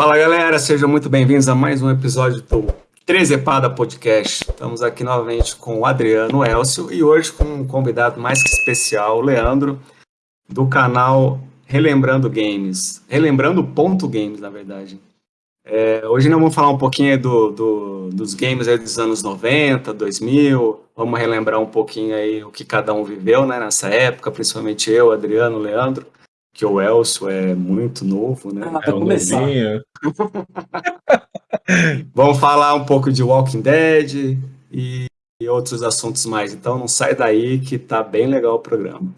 Fala galera, sejam muito bem-vindos a mais um episódio do Trezepada Podcast. Estamos aqui novamente com o Adriano Elcio e hoje com um convidado mais que especial, o Leandro, do canal Relembrando Games. Relembrando ponto games, na verdade. É, hoje nós vamos falar um pouquinho do, do, dos games dos anos 90, 2000, vamos relembrar um pouquinho aí o que cada um viveu né, nessa época, principalmente eu, Adriano, Leandro que o Elcio é muito novo, né? Ah, é um novinho. Vamos falar um pouco de Walking Dead e, e outros assuntos mais. Então não sai daí que tá bem legal o programa.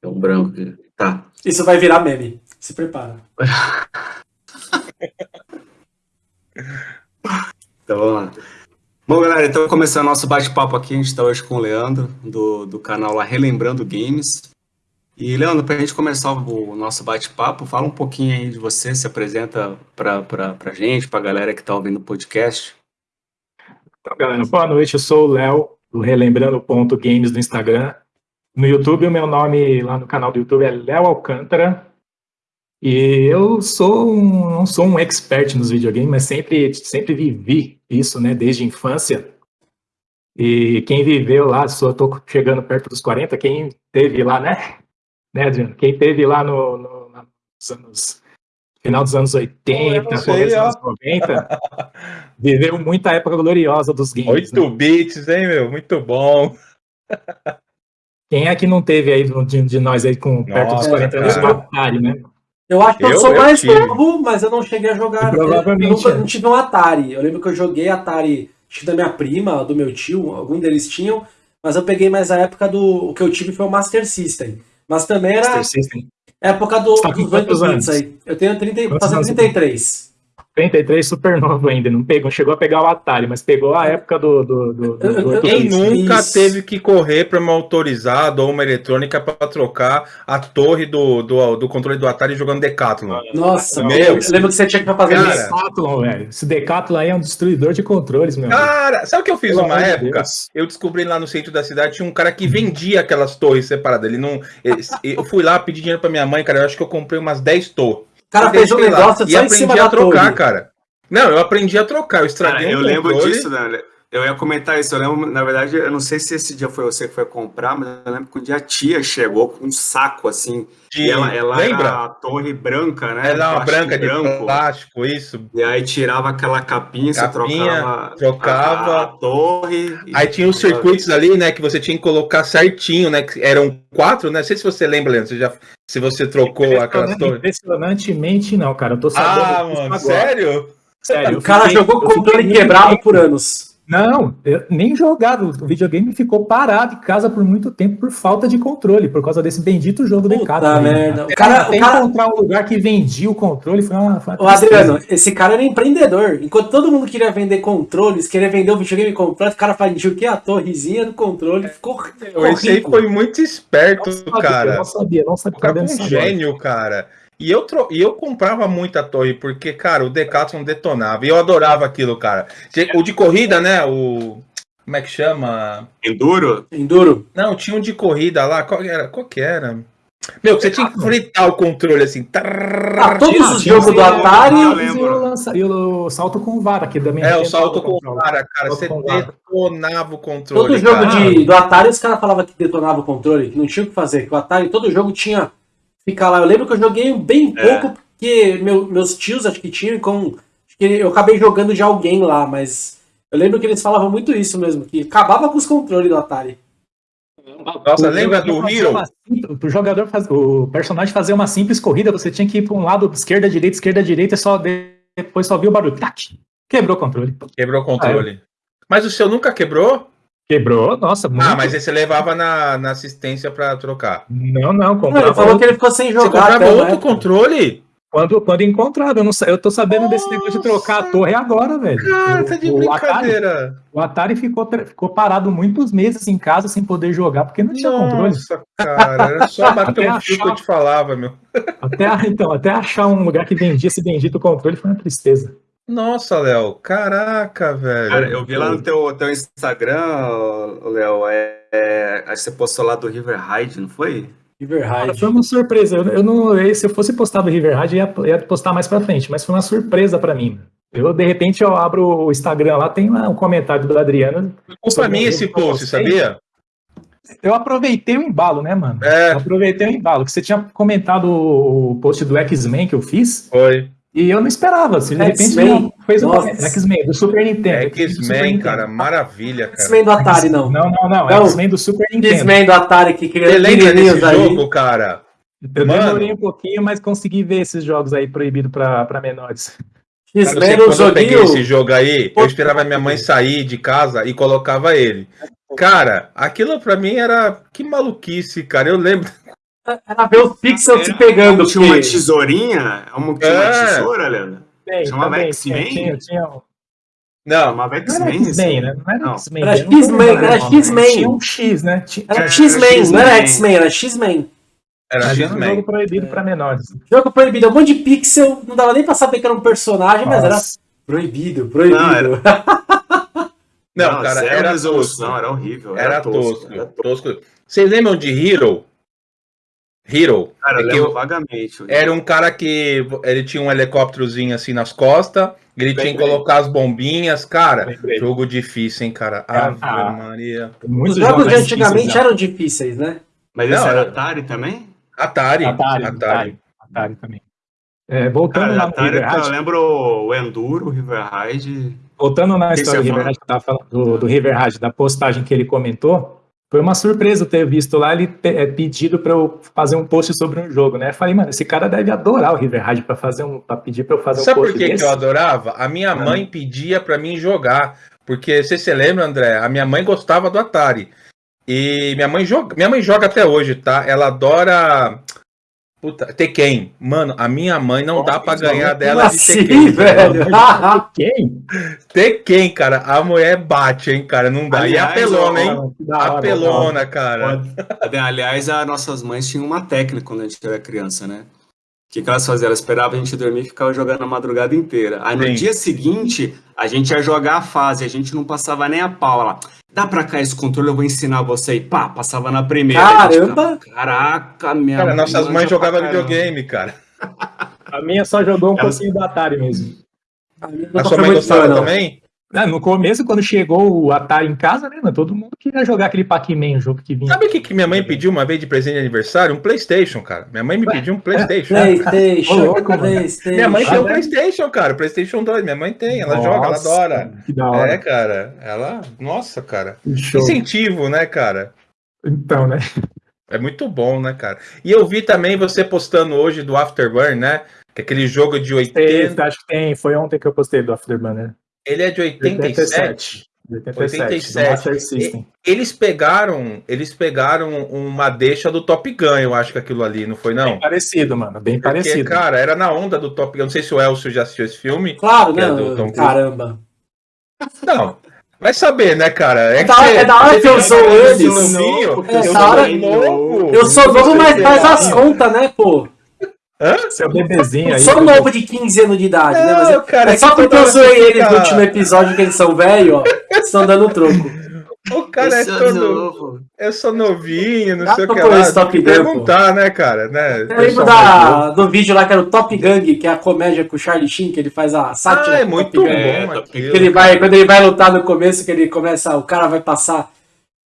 É um branco. Tá. Isso vai virar meme. Se prepara. então vamos lá. Bom, galera, então começando nosso bate-papo aqui, a gente está hoje com o Leandro, do, do canal lá Relembrando Games. E, Leandro, para a gente começar o nosso bate-papo, fala um pouquinho aí de você, se apresenta para a gente, para a galera que está ouvindo o podcast. Então, galera, boa noite, eu sou o Léo, do Relembrando.games do Instagram. No YouTube, o meu nome lá no canal do YouTube é Léo Alcântara. E eu sou um, não sou um expert nos videogames, mas sempre, sempre vivi isso, né, desde a infância. E quem viveu lá, só tô chegando perto dos 40, quem teve lá, né, né, Adriano? Quem teve lá no, no nos anos final dos anos 80, começo dos anos 90, viveu muita época gloriosa dos games. 8 né? bits, hein, meu? Muito bom. Quem é que não teve aí de, de nós aí com perto Nossa, dos 40 anos no Atari, né? Eu acho que eu, eu sou eu mais tive. novo, mas eu não cheguei a jogar. Provavelmente. Eu, eu não tive um Atari. Eu lembro que eu joguei Atari, acho que da minha prima, do meu tio, algum deles tinham, mas eu peguei mais a época do. O que eu tive foi o Master System. Mas também era. Master System. Época do, tá dos 8 bits aí. Eu tenho 30, fazendo 33. 33 super novo ainda, não pegou, chegou a pegar o Atari, mas pegou a época do. do, do, do Quem nunca Isso. teve que correr para uma autorizada ou uma eletrônica para trocar a torre do, do, do, controle do Atari jogando Decathlon? Nossa, meu, eu lembro que você tinha que fazer cara, Decathlon, velho. Esse Decathlon aí é um destruidor de controles, meu. Cara, sabe o que eu fiz numa época? Deus. Eu descobri lá no centro da cidade tinha um cara que vendia aquelas torres separadas. Ele não. Eu fui lá pedir dinheiro para minha mãe, cara. Eu acho que eu comprei umas 10 torres cara fez um negócio lá, só em cima a trocar, torre. cara. Não, eu aprendi a trocar, eu estraguei cara, um Eu lembro disso, né? Eu ia comentar isso, eu lembro, na verdade, eu não sei se esse dia foi você que foi comprar, mas eu lembro que um dia a tia chegou com um saco assim. De... ela, ela Lembra? era a torre branca, né? Era uma branca branco. de plástico, isso. E aí tirava aquela capinha, capinha você trocava, trocava a, a torre. Aí tinha os circuitos ali, né? Que você tinha que colocar certinho, né? Que eram quatro, né? Não sei se você lembra, Leandro, você já, se você trocou aquelas torres. Impressionantemente não, cara. Eu tô sabendo. Ah, mano, sério? Sério, o cara fiquei, jogou com o controle quebrado por anos. Não, nem jogava. O videogame ficou parado em casa por muito tempo por falta de controle, por causa desse bendito jogo Puta de casa. merda. O cara, até o cara... encontrar um lugar que vendia o controle foi uma. Foi uma Ô, Adriano, esse cara era empreendedor. Enquanto todo mundo queria vender controles, queria vender o videogame completo, o cara vendia o que? A torrezinha do controle. Ficou. ficou esse aí foi muito esperto, não cara. não sabia, não sabia. O cara é um gênio, cara. E eu, tro... e eu comprava muita torre, porque, cara, o Decathlon detonava. E eu adorava aquilo, cara. O de corrida, né? O. Como é que chama? Enduro? Enduro. Não, tinha um de corrida lá. Qual era? Qual que era? Meu, você tinha que fritar o controle assim. Ah, todos os jogos do Atari e o salto com vara, que também É, o salto com vara, cara. Você detonava o controle. Todo jogo de, do Atari, os caras falavam que detonava o controle, que não tinha o que fazer. Que o Atari, todo jogo tinha ficar lá. Eu lembro que eu joguei bem é. pouco, porque meu, meus tios acho que tinham, com, acho que eu acabei jogando de alguém lá, mas eu lembro que eles falavam muito isso mesmo, que acabava com os controles do Atari. Nossa, lembra do Hero? O jogador faz, o personagem fazer uma simples corrida, você tinha que ir para um lado, esquerda, direita, esquerda, direita, e só depois só viu o barulho. Tac, quebrou o controle. Quebrou o controle. Ah. Mas o seu nunca quebrou? Quebrou, nossa. Ah, muito... Ah, mas esse levava na, na assistência para trocar. Não, não, comprava. Não, ele falou que ele ficou sem jogar. Você comprava outro época. controle? Quando, quando encontrado, eu, não, eu tô sabendo nossa. desse negócio de trocar a torre agora, velho. Cara, tá de o, brincadeira. O Atari, o Atari ficou, ficou parado muitos meses em casa sem poder jogar, porque não tinha nossa, controle. Nossa, cara, era só bater um fio que eu te falava, meu. Até, então, até achar um lugar que vendia esse bendito controle foi uma tristeza. Nossa, Léo, caraca, velho. Cara, eu vi lá no teu, teu Instagram, Léo, é, é, acho que você postou lá do River Hyde, não foi? River Hyde. Foi uma surpresa. Eu, eu não, se eu fosse postar do River Hyde, ia, ia postar mais pra frente, mas foi uma surpresa pra mim. Eu, de repente, eu abro o Instagram lá, tem lá um comentário do Adriano. Foi mim esse post, sabia? Eu aproveitei o embalo, né, mano? É. Eu aproveitei o embalo, que você tinha comentado o post do X-Men que eu fiz. Foi. E eu não esperava, assim, de repente não, fez um X-Men do Super Nintendo. X-Men, cara, maravilha, cara. X-Men do Atari, não. Não, não, não, não. X-Men do Super Nintendo. X-Men do Atari que lembra desse aí? jogo, cara? Eu Mano. demorei um pouquinho, mas consegui ver esses jogos aí proibidos para menores. X-Men no joguinho. Eu peguei esse jogo aí, eu esperava minha mãe sair de casa e colocava ele. Cara, aquilo pra mim era. Que maluquice, cara. Eu lembro. Era ver os pixels se pegando. Tinha uma tesourinha? Uma, tinha uma é. tesoura, Leandro? Chamava X-Men? Tinha, tinha. Não, chamava X-Men. né? Não era X-Men. Era X-Men, era X-Men. Tinha um X, né? Era X-Men, não era X-Men, era X-Men. Era X-Men. um jogo proibido é. pra menores. Jogo proibido, um monte de pixel, não dava nem pra saber que era um personagem, Nossa. mas era proibido, proibido. Não, era... não, não cara, era resolução, era horrível. Era, era tosco, tosco, era tosco. Vocês lembram de Hero? Hero. Cara, eu lembro vagamente. Era um cara que ele tinha um helicópterozinho assim nas costas, ele tinha que colocar as bombinhas, cara. Jogo difícil, hein, cara. É, Ave ah, Maria. Os jogos de antigamente eram difíceis, né? Mas esse era Atari também? Atari. Atari, Atari. Atari, Atari também. É, voltando cara, Atari, eu lembro o Enduro, o River Ride. Voltando na história do River Ride, do, do River Ride, da postagem que ele comentou, foi uma surpresa ter visto lá ele é, pedido para eu fazer um post sobre um jogo, né? Eu falei, mano, esse cara deve adorar o River Raid para fazer um, para pedir para eu fazer Sabe um post. Sabe por que, que eu adorava? A minha mãe pedia para mim jogar, porque você se lembra, André? A minha mãe gostava do Atari. E minha mãe joga, minha mãe joga até hoje, tá? Ela adora Puta, Tekken. Mano, a minha mãe não Nossa, dá pra ganhar dela de assim, Tekken. velho? Tekken? Tekken, cara. A mulher bate, hein, cara. Não dá. Aliás, e apelona, hein? Apelona, cara. Aliás, as nossas mães tinham uma técnica quando a gente era criança, né? O que, que elas faziam? Elas esperavam a gente dormir e ficavam jogando a madrugada inteira. Aí no Sim. dia seguinte, a gente ia jogar a fase, a gente não passava nem a pau lá dá pra cá esse controle, eu vou ensinar você. E pá, passava na primeira. Caramba! Caraca, minha Cara, nossas mães jogavam videogame, cara. A minha só jogou um pouquinho do Atari mesmo. A, a sua mãe gostava também? É, no começo, quando chegou o Atari em casa, né, todo mundo queria jogar aquele Pac-Man, jogo que vinha. Sabe o que, que minha mãe pediu uma vez de presente de aniversário? Um Playstation, cara. Minha mãe me pediu um Playstation. Playstation, louco, Playstation. Minha mãe tem um Playstation, cara. Playstation 2. Minha mãe tem, ela nossa, joga, ela adora. Que da hora. É, cara. Ela. Nossa, cara. Show. Incentivo, né, cara? Então, né? É muito bom, né, cara? E eu vi também você postando hoje do Afterburn, né? Que é aquele jogo de 80. Acho que tem. Foi ontem que eu postei do Afterburn, né? Ele é de 87. 87. 87. Eles pegaram, eles pegaram uma deixa do Top Gun, eu acho que aquilo ali, não foi não? Bem parecido, mano, bem Porque, parecido. cara, era na onda do Top Gun. Não sei se o Elcio já assistiu esse filme. Claro, né? É Caramba. Não, Vai saber, né, cara? É, é, da, hora, é da hora que eu sou. Eu, é, eu, hora, novo, eu sou novo, mas faz as contas, né, pô? Hã? Seu bebezinho aí. Sou novo de 15 anos de idade, né? Mas é, cara, é só porque eu zoei eles no último episódio que eles são velhos, ó. Estão dando troco. O cara é todo. Novo. Eu sou novinho, não sei o que lá. Top perguntar, né, cara? Né? Eu lembro da, do vídeo lá que era o Top Gang, que é a comédia com o Charlie Sheen, que ele faz a sátira. Ah, é muito bom. É, aquilo, ele vai, quando ele vai lutar no começo, que ele começa, o cara vai passar,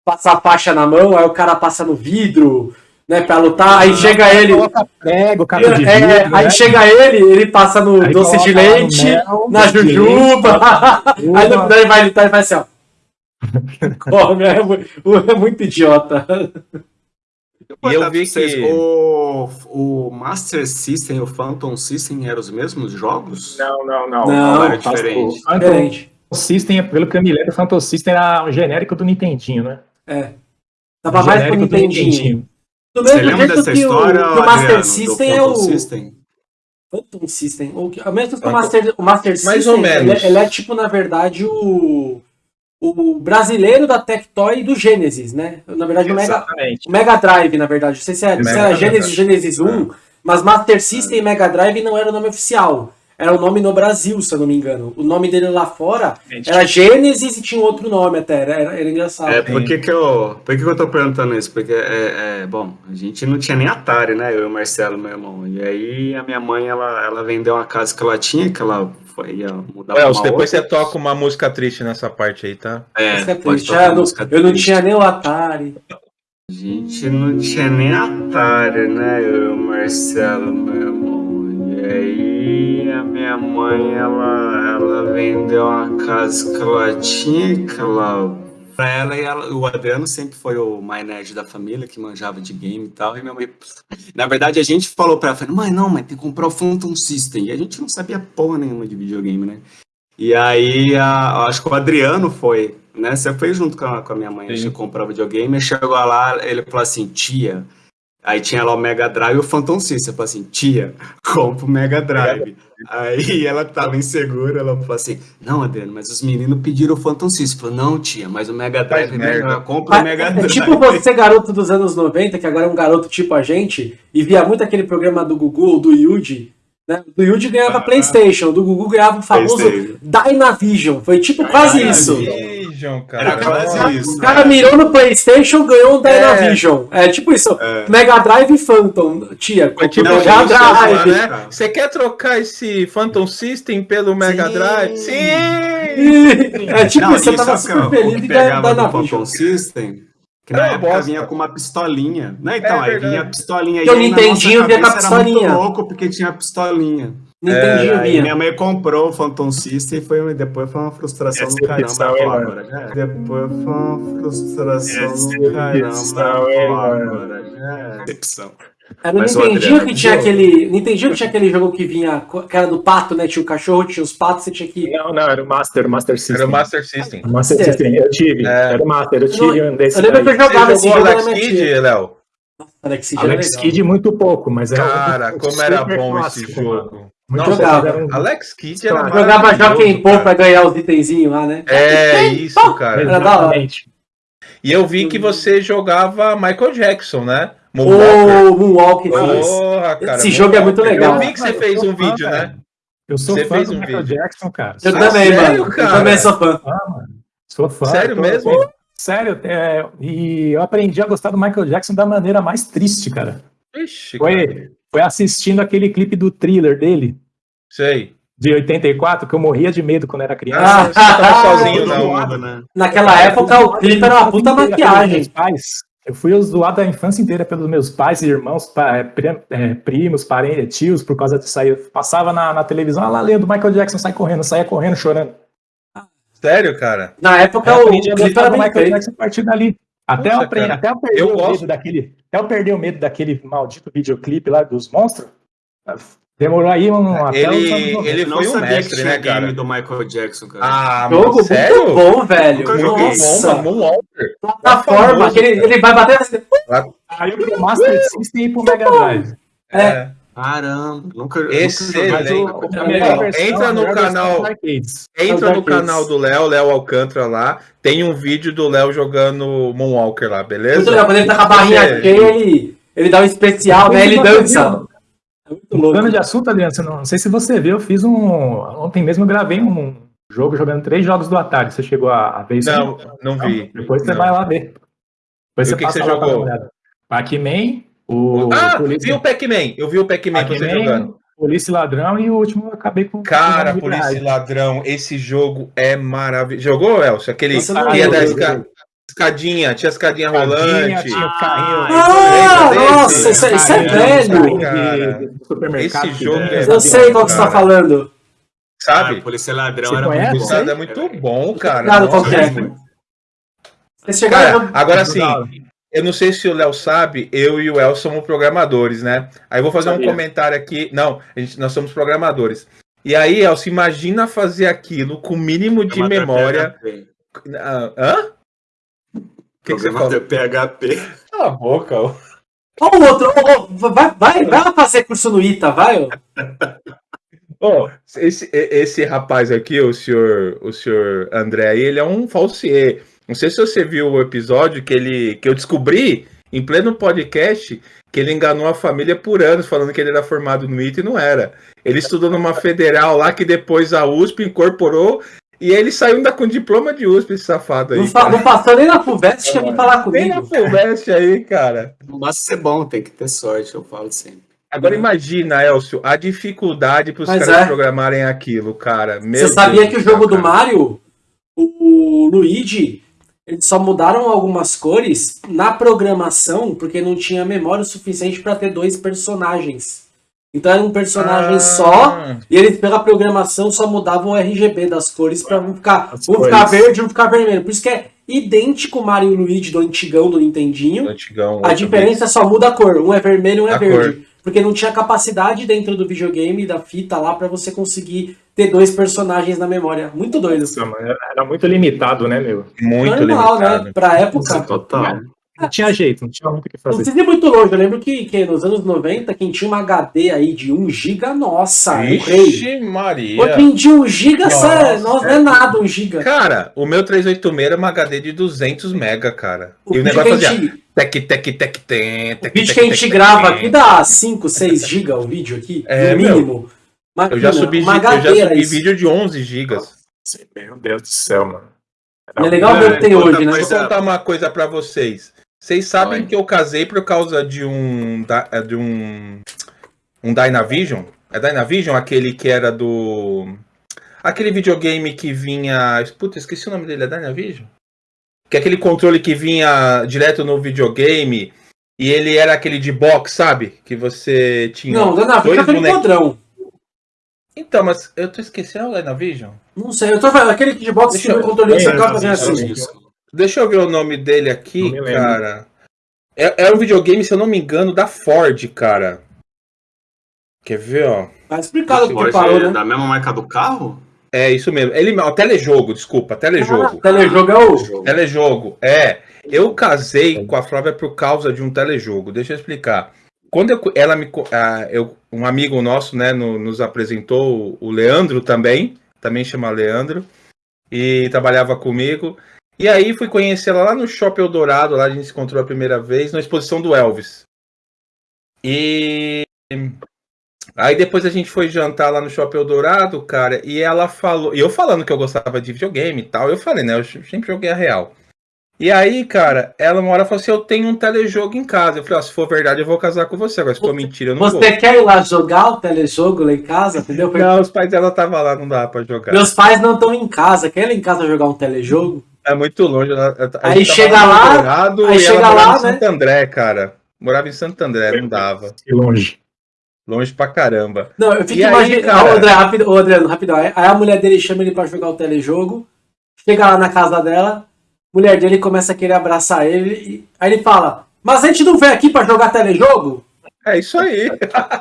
passar a faixa na mão, aí o cara passa no vidro né, pra lutar, aí chega ele. Prego, é, vidro, aí né? chega ele, ele passa no aí doce de leite, mel, na jujuba. aí no final ele vai lutar e faz assim, ó. Come, é, é muito idiota. E eu vi que o, o Master System e o Phantom System eram os mesmos jogos? Não, não, não. Não, não era diferente. Phantom diferente. System, pelo que eu me lembro, o Phantom System era um genérico do Nintendinho, né? É. Tava mais pro Nintendinho. Nintendinho. Do mesmo Você lembra dessa história? O, o Master System é o. System? Phantom System. O, a mesma que o Master, o Master System. Mais ou menos. Ele, ele, é tipo, na verdade, o. O brasileiro da Tectoy do Genesis, né? Na verdade, o Mega, o Mega Drive, na verdade. Não sei se era, se era Genesis, Genesis 1, mas Master System e Mega Drive não era o nome oficial. Era o nome no Brasil, se eu não me engano. O nome dele lá fora era Gênesis e tinha outro nome até, era, era, era engraçado. É, por que, que, eu, por que, que eu tô perguntando isso? Porque, é, é, bom, a gente não tinha nem Atari, né? Eu e o Marcelo, meu irmão. E aí a minha mãe, ela, ela vendeu uma casa que ela tinha, que ela foi, ia mudar pra Elcio, depois outra. você toca uma música triste nessa parte aí, tá? É, música triste. Ah, não, eu não tinha nem o Atari. A gente não tinha nem Atari, né? Eu e o Marcelo, meu irmão. E aí a minha mãe, ela, ela vendeu uma casa que ela tinha, que ela pra ela e ela, o Adriano sempre foi o mais nerd da família, que manjava de game e tal, e minha mãe, na verdade a gente falou pra ela, falou, mãe, não, mas tem que comprar o Phantom System, e a gente não sabia porra nenhuma de videogame, né? E aí, a, acho que o Adriano foi, né? Você foi junto com a, com a minha mãe, a gente comprou videogame, e chegou lá, ele falou assim, tia, aí tinha lá o Mega Drive e o Phantom System, eu falei assim, tia, compra o Mega Drive. Aí ela tava insegura, ela falou assim, não, Adriano, mas os meninos pediram o Phantom System. Falou, não, tia, mas o Mega Drive é melhor, compra o Mega é Drive. É tipo você, garoto dos anos 90, que agora é um garoto tipo a gente, e via muito aquele programa do Google, do Yuji, né? Do Yuji ganhava ah, PlayStation, do Google ganhava o famoso Dynavision. Foi tipo quase Dynavision. Cara. Era quase isso. O cara mirou no PlayStation, ganhou um Dynavision. É, é tipo isso. É. Mega Drive e Phantom. Tia, tipo Mega Drive. Né? Você quer trocar esse Phantom System pelo Mega Sim. Drive? Sim! É tipo Não, isso, você tava super feliz de ganhar Dynavision. System que na é, época vinha com uma pistolinha. Né? Então, é, aí vinha a pistolinha. E o Nintendinho vinha com a pistolinha. Era muito louco porque tinha a pistolinha. Nintendinho é, vinha. Minha mãe comprou o Phantom System e foi, depois foi uma frustração Essa do caramba. É, agora, né? Depois foi uma frustração Essa do caramba. Agora, né? Decepção. Era o Nintendinho que tinha aquele. Nintendinho que tinha aquele jogo que vinha, que era do pato, né? Tinha o cachorro, tinha os patos, você tinha que. Não, não, era o Master, o Master System. Era o Master System. O Master System, eu tive. É. Era o Master, eu tive um desse. Eu lembro que eu jogava esse jogo. Alex Kidd, Léo? Alex Alex Kidd muito pouco, mas era. Cara, como era bom esse jogo. Muito jogava. Um... Alex Kidd era Jogava Joaquim Pô pra ganhar os itenzinhos lá, né? É, isso, cara. Era da hora. E eu vi que você jogava Michael Jackson, né? Moonwalker. Oh, Moonwalker. Porra, cara, Esse jogo é muito legal. Eu vi que você fez um vídeo, né? Eu sou você fã fez do um Michael vídeo. Jackson, cara. Eu ah, também, sério, mano. Cara? Eu também sou fã. Ah, mano. Sou fã. Sério tô, mesmo? Sério, é, e eu aprendi a gostar do Michael Jackson da maneira mais triste, cara. Ixi, foi, cara. foi assistindo aquele clipe do thriller dele. Sei. De 84, que eu morria de medo quando era criança. Ah, você tava sozinho na onda, né? Naquela época o clipe era uma puta maquiagem. Pais. Eu fui zoado a infância inteira pelos meus pais e irmãos, é, primos, parentes, tios, por causa aí. Eu passava na, na televisão, lá lendo Michael Jackson, sai correndo, saia correndo, chorando. Sério, cara? Na época eu o clipe era Michael feito. Jackson a partir dali. Até, Poxa, eu, aprender, até eu perder eu o gosto. medo daquele. Até eu perder o medo daquele maldito videoclipe lá dos monstros. Demorou aí um até Ele, ele foi um mestre, né, cara? game do Michael Jackson, cara. Ah, jogo sério? muito bom, velho. Nossa. Bom, Moonwalker. Plataforma, que ele, ele vai bater assim. Aí pro Master System e pro Mega Drive. É. é. Caramba, nunca, Excelente. Nunca entra no canal. Entra no canal do Léo, Léo Alcântara lá. Tem um vídeo do Léo jogando Moonwalker lá, beleza? Muito legal, quando ele tá com a barrinha cheia, ele, ele dá um especial, né? Ele dança. É Mudando de assunto, Adriano, não, não sei se você viu, eu fiz um. Ontem mesmo eu gravei um jogo jogando três jogos do Atari. Você chegou a, a ver isso? Não, não vi. depois você não. vai lá ver. Depois e você o que, que você jogou? Pac-Man, o. Ah, Polícia... vi o Pac-Man. Eu vi o Pac-Man Pac você jogando. Polícia e Ladrão e o último eu acabei com. Cara, Polícia e Ladrão, esse jogo é maravilhoso. Jogou, Elcio? Aquele que ia da escada. Escadinha, tinha escadinha, rolante. Tinha o carrinho. Ah, nossa, isso, isso é velho. Esse jogo é Eu sei qual que você tá falando. Sabe? Ah, Polícia Ladrão era conhece? muito bom. É muito bom, cara. Claro, qual que é? Cara, agora sim, eu não sei se o Léo sabe, eu e o El somos programadores, né? Aí eu vou fazer um comentário aqui. Não, a gente, nós somos programadores. E aí, Elcio, imagina fazer aquilo com o mínimo de memória. Ah, hã? Que, que você falou? PHP. Cala a boca, ó. Ó o outro, ó, vai, vai, vai fazer curso no ITA, vai, ó. Oh, esse, esse rapaz aqui, o senhor, o senhor André, ele é um falsier. Não sei se você viu o episódio que ele que eu descobri em pleno podcast, que ele enganou a família por anos, falando que ele era formado no ITA e não era. Ele estudou numa federal lá que depois a USP incorporou e ele saiu ainda com diploma de USP, esse safado aí. Não, não passou nem na FUVEST que vir falar comigo. Nem na FUVEST aí, cara. Não basta ser bom, tem que ter sorte, eu falo sempre. Agora imagina, Elcio, a dificuldade para os caras é. programarem aquilo, cara. Meu Você sabia Deus que o jogo cara. do Mario, o Luigi, eles só mudaram algumas cores na programação porque não tinha memória suficiente para ter dois personagens. Então era um personagem ah. só, e eles pela programação só mudavam o RGB das cores para não ficar, um ficar verde e um ficar vermelho. Por isso que é idêntico Mario e Luigi do antigão do Nintendinho. Do antigão, a diferença só muda a cor, um é vermelho e um é a verde. Cor. Porque não tinha capacidade dentro do videogame, da fita lá, para você conseguir ter dois personagens na memória. Muito doido. Era muito limitado, né, meu? Muito Normal, né? limitado. né? Pra época. Total. Não tinha jeito, não tinha muito o que fazer. Não precisa ir muito longe. Eu lembro que, que nos anos 90, quem tinha uma HD aí de 1 GB, nossa, Ixi, Maria. Hoje em dia 1 GB nossa, não é nada 1 GB. Cara, o meu 386 era uma HD de 200 MB, cara. O e o negócio fazia gente... tec, tec, tec, tec, O vídeo que a gente grava aqui dá 5, 6 GB o vídeo aqui, é, no mínimo. Eu já subi, eu já subi vídeo de 11 GB. Meu Deus do céu, mano. é legal ver o que tem hoje, né? Vou contar uma coisa pra vocês. Vocês sabem Oi. que eu casei por causa de um. É, de um. Um Dynavision? É Dynavision aquele que era do. Aquele videogame que vinha. Puta, esqueci o nome dele, é Dynavision? Que é aquele controle que vinha direto no videogame e ele era aquele de box, sabe? Que você tinha. Não, Dynavision é aquele padrão. Então, mas eu tô esquecendo o Dynavision? Não sei, eu tô falando aquele de box Deixa que o controle você acaba fazendo assim. Deixa eu ver o nome dele aqui, cara. É, é um videogame, se eu não me engano, da Ford, cara. Quer ver, ó? Tá explicado o que parou, é né? Da mesma marca do carro? É, isso mesmo. Ele, ó, telejogo, desculpa, telejogo. Ah, telejogo é o... Telejogo, é. Eu casei com a Flávia por causa de um telejogo. Deixa eu explicar. Quando eu, ela me... Ah, eu, um amigo nosso, né, no, nos apresentou, o Leandro também, também chama Leandro, e trabalhava comigo. E aí fui conhecer ela lá no Shopping Eldorado, lá a gente se encontrou a primeira vez, na exposição do Elvis. E aí depois a gente foi jantar lá no Shopping Eldorado, cara, e ela falou, e eu falando que eu gostava de videogame e tal, eu falei, né, eu sempre joguei a real. E aí, cara, ela uma hora falou assim: Eu tenho um telejogo em casa. Eu falei: ó, Se for verdade, eu vou casar com você. Agora, se for mentira, eu não você vou. Você quer ir lá jogar o telejogo lá em casa? Entendeu? Não, os pais dela estavam lá, não dá pra jogar. Meus pais não estão em casa. Quer ir lá em casa jogar um telejogo? É muito longe. aí chega lá, aí chega lá, em né? Santo André, cara. Morava em Santo André, não dava. Que longe. Longe pra caramba. Não, eu fico imaginando. Ô, André, rápido, ô, Adriano, rapidão. Aí a mulher dele chama ele pra jogar o telejogo. Chega lá na casa dela, mulher dele começa a querer abraçar ele. E, aí ele fala: Mas a gente não veio aqui pra jogar telejogo? É isso aí.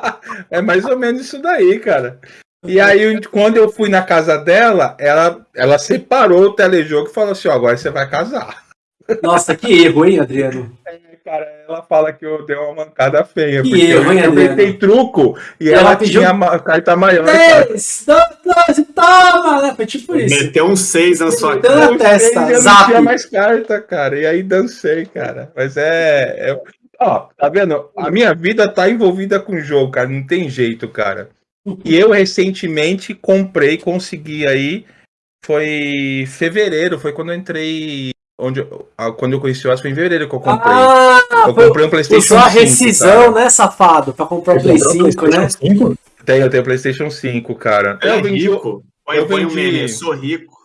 é mais ou menos isso daí, cara. E aí, quando eu fui na casa dela, ela, ela separou o telejogo e falou assim: ó, agora você vai casar. Nossa, que erro, hein, Adriano? É, cara, ela fala que eu dei uma mancada feia. Que erro, hein, Adriano? Eu tentei truco e ela, ela pediu... tinha a carta maior. Três, dois, toma! Né? Foi tipo isso. Meteu um seis na sua cara. na testa, eu não tinha mais carta, cara. E aí dancei, cara. Mas é. é... Ó, tá vendo? A minha vida tá envolvida com o jogo, cara. Não tem jeito, cara. E eu recentemente comprei, consegui aí. Foi fevereiro, foi quando eu entrei. Onde, quando eu conheci o Aço, foi em fevereiro que eu comprei. Ah, eu comprei um PlayStation 5. a rescisão, tá? né, safado? Pra comprar o Play 5, né? 5? Tenho, eu tenho PlayStation 5, cara. É eu vendi. Rico. Eu vendi. sou rico.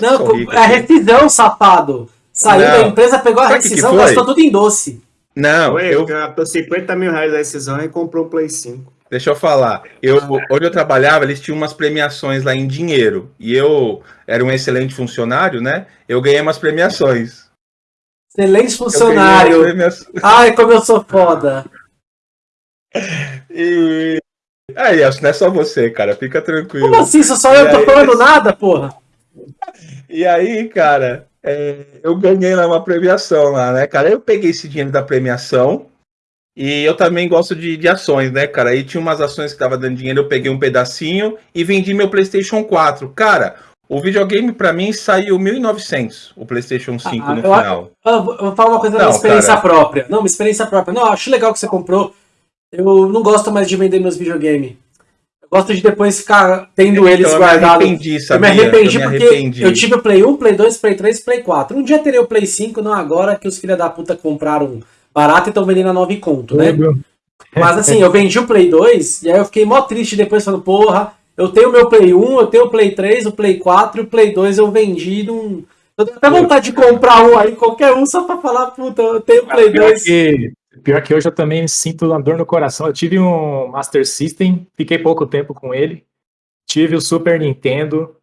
Não, sou rico, é a rescisão, safado. Saiu da empresa, pegou a Sabe rescisão, gastou tudo em doce. Não, foi, eu gastou 50 mil reais da rescisão e comprou o Play 5. Deixa eu falar. Eu, onde eu trabalhava, eles tinham umas premiações lá em dinheiro. E eu era um excelente funcionário, né? Eu ganhei umas premiações. Excelente funcionário. Ai, como eu sou foda. E. Aí, acho que não é só você, cara. Fica tranquilo. Como assim? Só eu e tô aí, falando nada, porra? E aí, cara, é, eu ganhei lá uma premiação lá, né, cara? Eu peguei esse dinheiro da premiação e eu também gosto de, de ações, né, cara? Aí tinha umas ações que tava dando dinheiro, eu peguei um pedacinho e vendi meu PlayStation 4. Cara, O videogame pra mim saiu 1900, o PlayStation 5 Ah, no eu- final. Eu vou eu vou falar uma coisa da Não, minha experiência cara. própria. Não, uma experiência própria. Não, acho legal que você comprou. Eu não gosto mais de vender meus videogames. Eu gosto de depois ficar tendo eles Então, eu me guardados. arrependi, Eu sabia? me arrependi Eu porque arrependi. eu tive o Play 1, Play 2, Play 3 Play 4. Um dia terei o Play 5, não agora que os filha da puta compraram barato e estão vendendo a 9 conto, né? Mas assim, eu vendi o Play 2 e aí eu fiquei mó triste depois falando, porra, eu tenho o meu Play 1, eu tenho o Play 3, o Play 4 e o Play 2 eu vendi num. Eu tenho até vontade de comprar um aí, qualquer um, só pra falar, puta, eu tenho o Play Pior 2. que, pior que hoje eu também sinto uma dor no coração. Eu tive um Master System, fiquei pouco tempo com ele. Tive o Super Nintendo.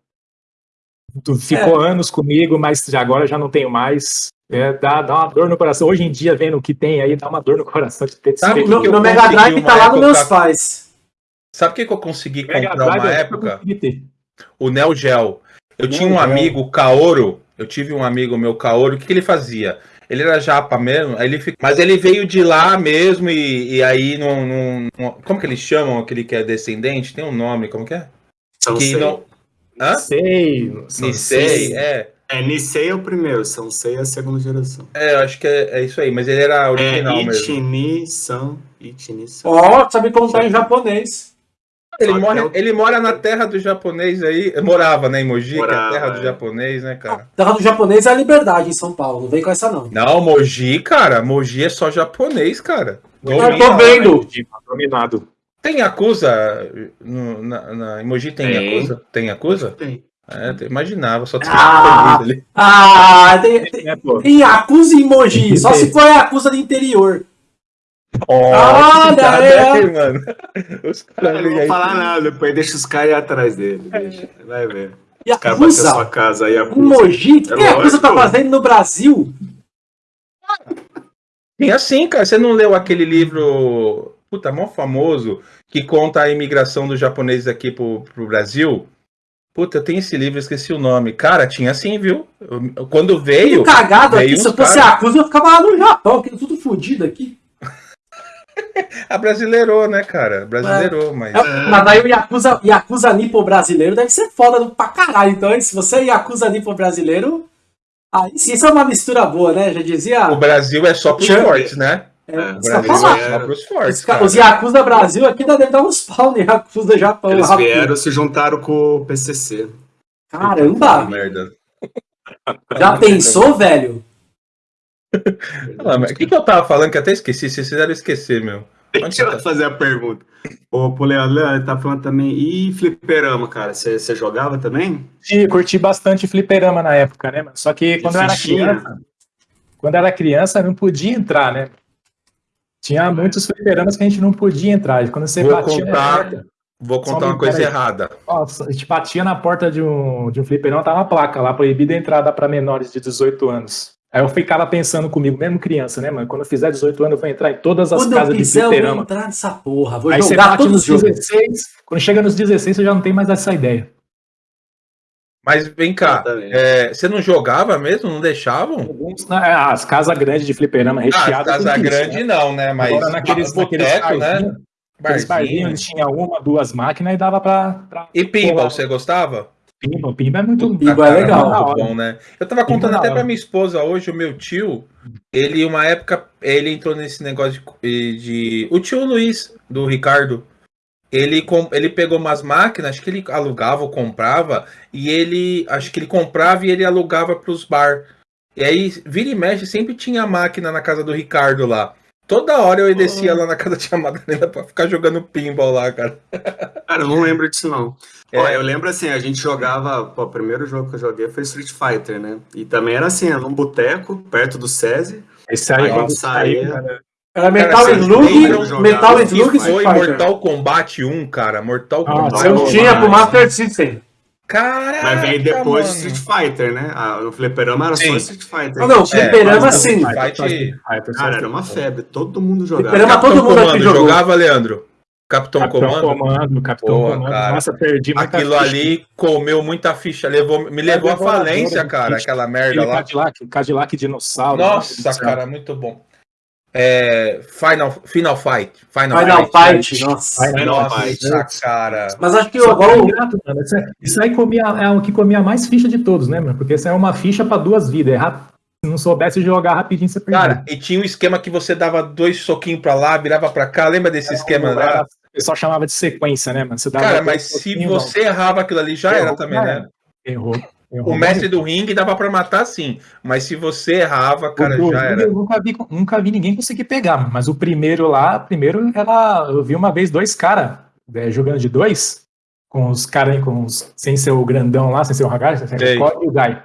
Tu- Ficou anos comigo, mas agora já não tenho mais. É, dá, dá uma dor no coração. Hoje em dia, vendo o que tem aí, dá uma dor no coração de ter Sabe O que meu, eu meu Mega consegui Drive tá lá nos meus pais. Sabe o que, que eu consegui Mega comprar Drive, uma eu época? O Neo Geo. Eu Neo tinha um Geo. amigo, o Kaoro. Eu tive um amigo meu, Kaoro. O que, que ele fazia? Ele era japa mesmo, aí ele fica... mas ele veio de lá mesmo e, e aí não, não, não- Como que eles chamam aquele que é descendente? Tem um nome, como que é? São que Sei. não. Hã? Sei. Nisei, é. É, Nisei é o primeiro, São Sei é a segunda geração. É, eu acho que é, é isso aí, mas ele era original é mesmo. Ichini San, Ichini San. Ó, sabe contar em japonês. Ele, Só mora, eu- ele mora na terra do japonês aí. Morava, né, em Mogi, que é a Morava, terra do é. japonês, né, cara? Terra do japonês é a liberdade em São Paulo, não vem com essa não. Não, Mogi, cara, Mogi é só japonês, cara. Eu tô vendo. Dominado. Tem Yakuza? No, na, na, em Mogi tem, Tem. Yakuza? Tem Yakuza? Tem. É, eu imaginava, só tinha Ah! ali. Ah, tem, tem, É, tem Yakuza em Mogi, só se for Yakuza do interior. Ó, Olha que aí, hein, mano. Os caras não vou aí- falar nada, depois deixa os caras ir atrás dele. Deixa. Vai ver. Os caras bater a sua casa aí, a em Mogi? O que É a Yakuza tá fazendo no Brasil? Tem assim, cara. Você não leu aquele livro, puta, mó famoso, que conta a imigração dos japoneses aqui pro, pro Brasil? Puta, eu tenho esse livro, esqueci o nome. Cara, tinha assim, viu? Quando veio. Tudo cagado veio aqui, se eu fosse cara- Yakuza eu ficava lá no Japão, que tudo fodido aqui. A brasileirou, né, cara? Brasileirou, mas. É, Mas aí o Yakuza, Yakuza Nipo brasileiro deve ser foda pra caralho. Então, se você é Yakuza Nipo brasileiro, aí sim, isso é uma mistura boa, né? Já dizia. O Brasil é só pros fortes, né? É, É, O eu falar. é só fortes. Os, ca- cara. os Yakuza Brasil aqui deve dar uns pau no Yakuza Japão. Eles rápido. vieram se juntaram com o PCC. Caramba! Merda. Já pensou, velho? Ah, mas O que, que eu tava falando que eu até esqueci? Vocês fizeram esquecer, meu. Deixa você tá? eu fazer a pergunta. Ô, pro Leandro, Leandro, ele tá falando também. E fliperama, cara? Você jogava também? Curti, curti bastante fliperama na época, né, mano? Só que quando eu era criança, quando eu era criança, não podia entrar, né? Tinha muitos fliperamas que a gente não podia entrar. E Quando você Vou batia na contar. porta, Vou contar um uma coisa errada. nossa, a gente batia na porta de um, de um fliperama, tava uma placa lá, proibida a entrada para menores de 18 anos. Aí eu ficava pensando comigo, mesmo criança, né, mano? Quando eu fizer 18 anos, eu vou entrar em todas as Quando eu casas de quiser, eu vou fliperama. entrar nessa porra. Vou Aí você jogar bate todos nos os jogos. 16, quando chega nos 16, você já não tem mais essa ideia. Mas vem cá, é, você não jogava mesmo? Não deixavam? Né, as casas grandes de fliperama Ah, recheadas. casa com isso, grande né? não, né? Mas Agora naqueles, naqueles né? barzinhos, barzinhos, Barzinho. eles tinham uma, duas máquinas e dava pra. pra E pinball, Pô, você gostava? Pimba, pimba é muito. Pinball é Ah, legal. Muito bom, né? Eu tava contando da até hora. pra minha esposa hoje, o meu tio, ele, uma época, ele entrou nesse negócio de. de- o tio Luiz, do Ricardo, ele, com, ele pegou umas máquinas, acho que ele alugava ou comprava, e ele. Acho que ele comprava e ele alugava pros bar. E aí, vira e mexe, sempre tinha máquina na casa do Ricardo lá. Toda hora eu descia lá na casa de Madalena pra ficar jogando pinball lá, cara. Cara, eu não lembro disso, não. Ó, É. eu lembro assim, a gente jogava. Pô, o primeiro jogo que eu joguei foi Street Fighter, né? E também era assim, era num boteco, perto do SESI. Esse aí, Aí quando saía- saiu, cara, Era Metal Cara, Slug, Metal Slug Foi Street Fighter. Mortal Kombat 1, cara. Mortal Ah, Kombat. Eu Não, tinha pro mas- Master System. Caraca, Mas veio depois do mano. Street Fighter, né? Ah, no Fliperama era Sim. só Street Fighter. Ah, não, Tinha- fliperama mas- sim. Fight- Cara, era uma febre, todo mundo jogava. Fliperama Capitão todo mundo aqui Comando, jogou. jogava, Leandro? Capitão, Capitão Comando? Comando, Capitão Boa, Comando. cara. Nossa, perdi muita Aquilo ficha. ali comeu muita ficha, levou, me levou à falência, cara, aquela merda lá. Cadillac, Cadillac dinossauro. Nossa, Nossa, cara, muito bom. É, Final, Final Fight. Final, Final Fight, Fight, nossa. Final nossa, Fight. cara. Mas acho que agora. Isso aí comia, é o que comia mais ficha de todos, né, mano? Porque isso é uma ficha para duas vidas. É se não soubesse jogar rapidinho, você perdia. Cara, e tinha um esquema que você dava dois soquinhos pra lá, virava pra cá. Lembra desse esquema lá? O pessoal chamava de sequência, né, mano? Cara, mas se você errava aquilo ali, já Errou, era também, né? Errou. O mestre do ringue dava para matar sim, mas se você errava, cara, já era. Eu nunca vi, nunca vi ninguém conseguir pegar, mas o primeiro lá, primeiro ela, eu vi uma vez dois caras é, jogando de dois, com os caras com os, sem ser o grandão lá, sem ser o Hagar, sem ser o e o Guy.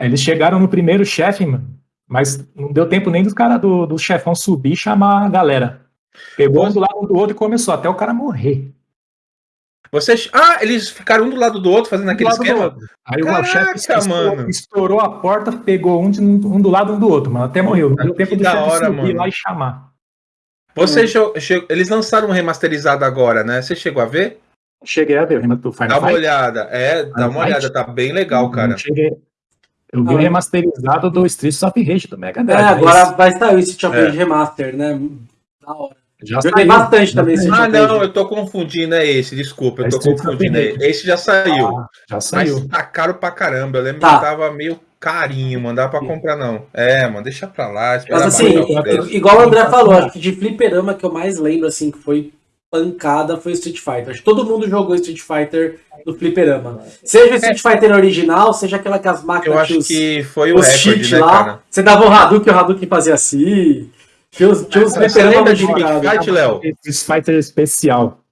Eles chegaram no primeiro chefe, mano, mas não deu tempo nem dos caras do, do chefão subir e chamar a galera. Pegou um do lado do outro e começou até o cara morrer. Vocês. Ah, eles ficaram um do lado do outro fazendo aquele esquema? Aí Caraca, o chefe estourou, estourou, a porta, pegou um, de, um do lado um do outro, mas até morreu. Não deu tempo do hora, subir mano. lá e chamar. Você hum. Eles lançaram um remasterizado agora, né? Você chegou a ver? Cheguei a ver o do Final Dá uma Fight. olhada. É, dá uma olhada, tá bem legal, cara. Cheguei. Eu vi o remasterizado do Streets of Rage do Mega Drive. É, agora vai sair esse Street of Rage Remaster, né? Da hora. Já Joguei saiu, bastante também esse Ah, não, eu tô confundindo, é esse, desculpa, eu tô confundindo. É esse já saiu. Ah, já saiu. Mas tá caro pra caramba. Eu lembro tá. que tava meio carinho, mandar pra comprar, não. É, mano, deixa pra lá. Mas assim, igual o André falou, acho que de fliperama que eu mais lembro, assim, que foi pancada foi o Street Fighter. Acho que todo mundo jogou Street Fighter no fliperama. Seja o Street é. Fighter original, seja aquela que as máquinas. Eu acho os, que foi o recorde, né, lá. Cara? Você dava o Hadouken, o Hadouken fazia assim. Tinha os lembra de Pit Fight, Léo? Fighter especial.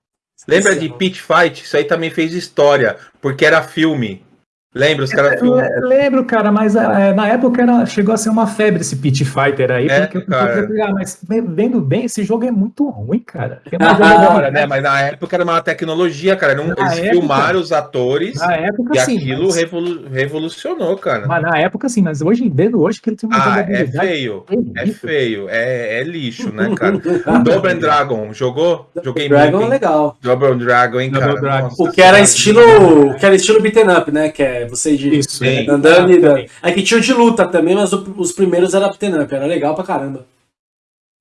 Lembra de Pit Fight? Isso aí também fez história, porque era filme. Lembra os caras? Eu lembro, cara, mas é, na época era, chegou a ser uma febre esse Pit Fighter aí, é, porque eu cara. pegar, mas vendo bem, esse jogo é muito ruim, cara. É agora, né? Mas na época era uma tecnologia, cara. Não, eles época, filmaram os atores na época, e sim, aquilo mas... revolu revolucionou, cara. Mas na época, sim, mas hoje, vendo hoje que ele tem uma ah, é feio, é feio, é, é lixo, né, cara? Double Dragon, jogou? Joguei Dragon muito, é legal. Double Dragon, hein, cara? Dragon. o que era estilo, que era estilo beaten up, né? Que é você de Isso, andando e dando. Aí tinha o de luta também, mas o, os primeiros era beaten up, era legal pra caramba.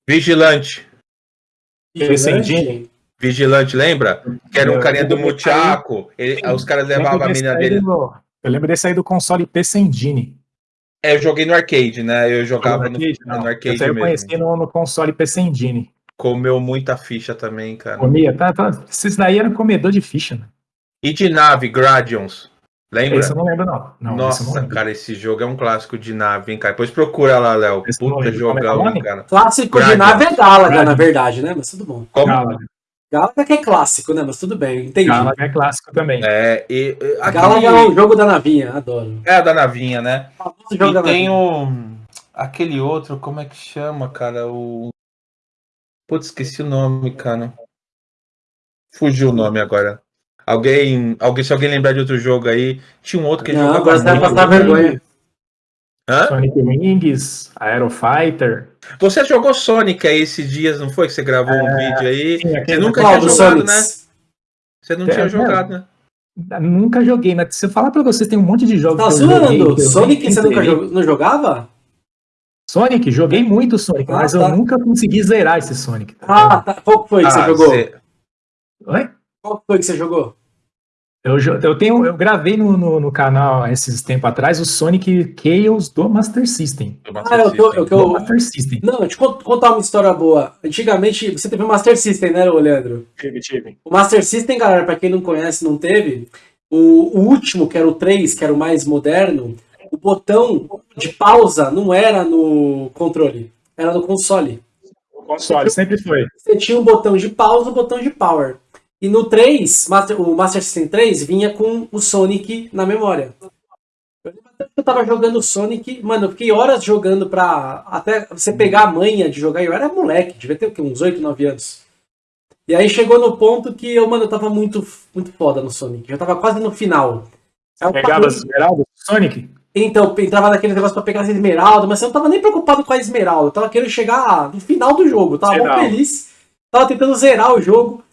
Vigilante. Vigilante? Vigilante, lembra? Que era um carinha do Muchaco. Ele, os caras levavam a menina dele. Do, eu lembro desse aí do console PC Engine. É, eu joguei no arcade, né? Eu jogava no arcade, no, no arcade eu mesmo. Eu conheci no, no console PC Engine. Comeu muita ficha também, cara. Comia, tá, tá. Esses daí eram comedor de ficha, né? E de nave, Gradions. Lembra? Esse eu não lembro, não. não Nossa, não cara, esse jogo é um clássico de nave, hein, cara. Depois procura lá, Léo. Puta jogão, é cara. Clássico de nave é Galaga, na verdade, né? Mas tudo bom. Como? Galaga. Galaga que é clássico, né? Mas tudo bem, entendi. Galaga é clássico também. É, e, aquele... Galaga é o jogo da navinha, adoro. É, da navinha, né? E tem o... Aquele outro, como é que chama, cara? O... Putz, esqueci o nome, cara. Fugiu o nome agora. Alguém, alguém, se alguém lembrar de outro jogo aí, tinha um outro que não, jogava. Agora você vai passar vergonha. Hã? Sonic Wings, Aerofighter. Você jogou Sonic aí esses dias, não foi? Que você gravou é, um vídeo aí. Sim, você nunca tinha jogado, Sonics. né? Você não é, tinha jogado, né? Nunca joguei, mas se eu falar pra vocês, tem um monte de jogos. Tá zoando? Sonic você nunca jog... não jogava? Sonic, joguei muito Sonic, ah, mas tá. eu nunca consegui zerar esse Sonic. Tá ah, tá. Qual foi que ah, você jogou? Você... Oi? Qual foi que você jogou? Eu, eu, tenho, eu gravei no, no, no, canal esses tempos atrás o Sonic Chaos do Master System. Do Master ah, eu, tô, eu, eu, Master System. Não, deixa eu contar uma história boa. Antigamente, você teve o Master System, né, Leandro? Tive, tive. O Master System, galera, pra quem não conhece, não teve. O, o último, que era o 3, que era o mais moderno, o botão de pausa não era no controle, era no console. O console, sempre foi. Você tinha um botão de pausa e um botão de power. E no 3, Master, o Master System 3 vinha com o Sonic na memória. Eu tava jogando Sonic, mano, eu fiquei horas jogando pra até você pegar a manha de jogar. Eu era moleque, devia ter o quê? uns 8, 9 anos. E aí chegou no ponto que eu, mano, eu tava muito, muito foda no Sonic. Já tava quase no final. Você pegava as esmeraldas Sonic? Então, eu entrava naquele negócio pra pegar as esmeraldas, mas eu não tava nem preocupado com a esmeralda. Eu tava querendo chegar no final do jogo. Eu tava muito feliz. Tava tentando zerar o jogo.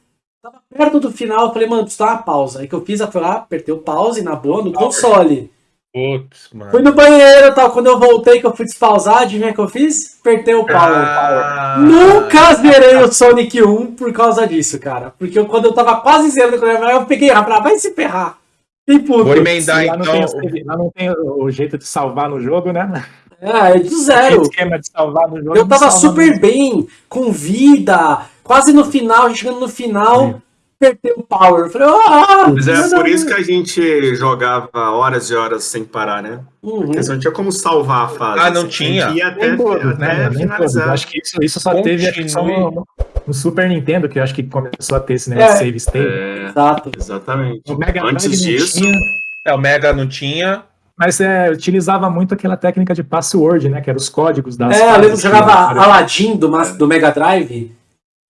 Tava perto do final, eu falei, mano, preciso dar uma pausa. Aí que eu fiz, eu fui lá, apertei o pause na boa, no console. Putz, mano. Fui no banheiro, tal. Quando eu voltei, que eu fui despausar, adivinha o que eu fiz? Apertei o power. Ah, Nunca zerei o Sonic 1 por causa disso, cara. Porque eu, quando eu tava quase zerando, eu peguei a vai se ferrar. E puto. Vou emendar, lá então. Não tem, lá não tem o jeito de salvar no jogo, né? É, é de zero. esquema de salvar no jogo. Eu tava super bem, com vida, quase no final, chegando no final perder o power. falei, ah, Mas é por isso que a gente jogava horas e horas sem parar, né? Uhum. Porque não tinha como salvar a fase. Ah, não assim, tinha? Ia até, todo, né? finalizar. Acho que isso, isso só Continue. teve no, no, Super Nintendo, que eu acho que começou a ter esse negócio é. save state. É, Exato. Exatamente. O Mega Antes Drive disso... Tinha. É, o Mega não tinha. Mas é, utilizava muito aquela técnica de password, né? Que eram os códigos das. É, eu lembro que jogava Aladdin do, do Mega Drive.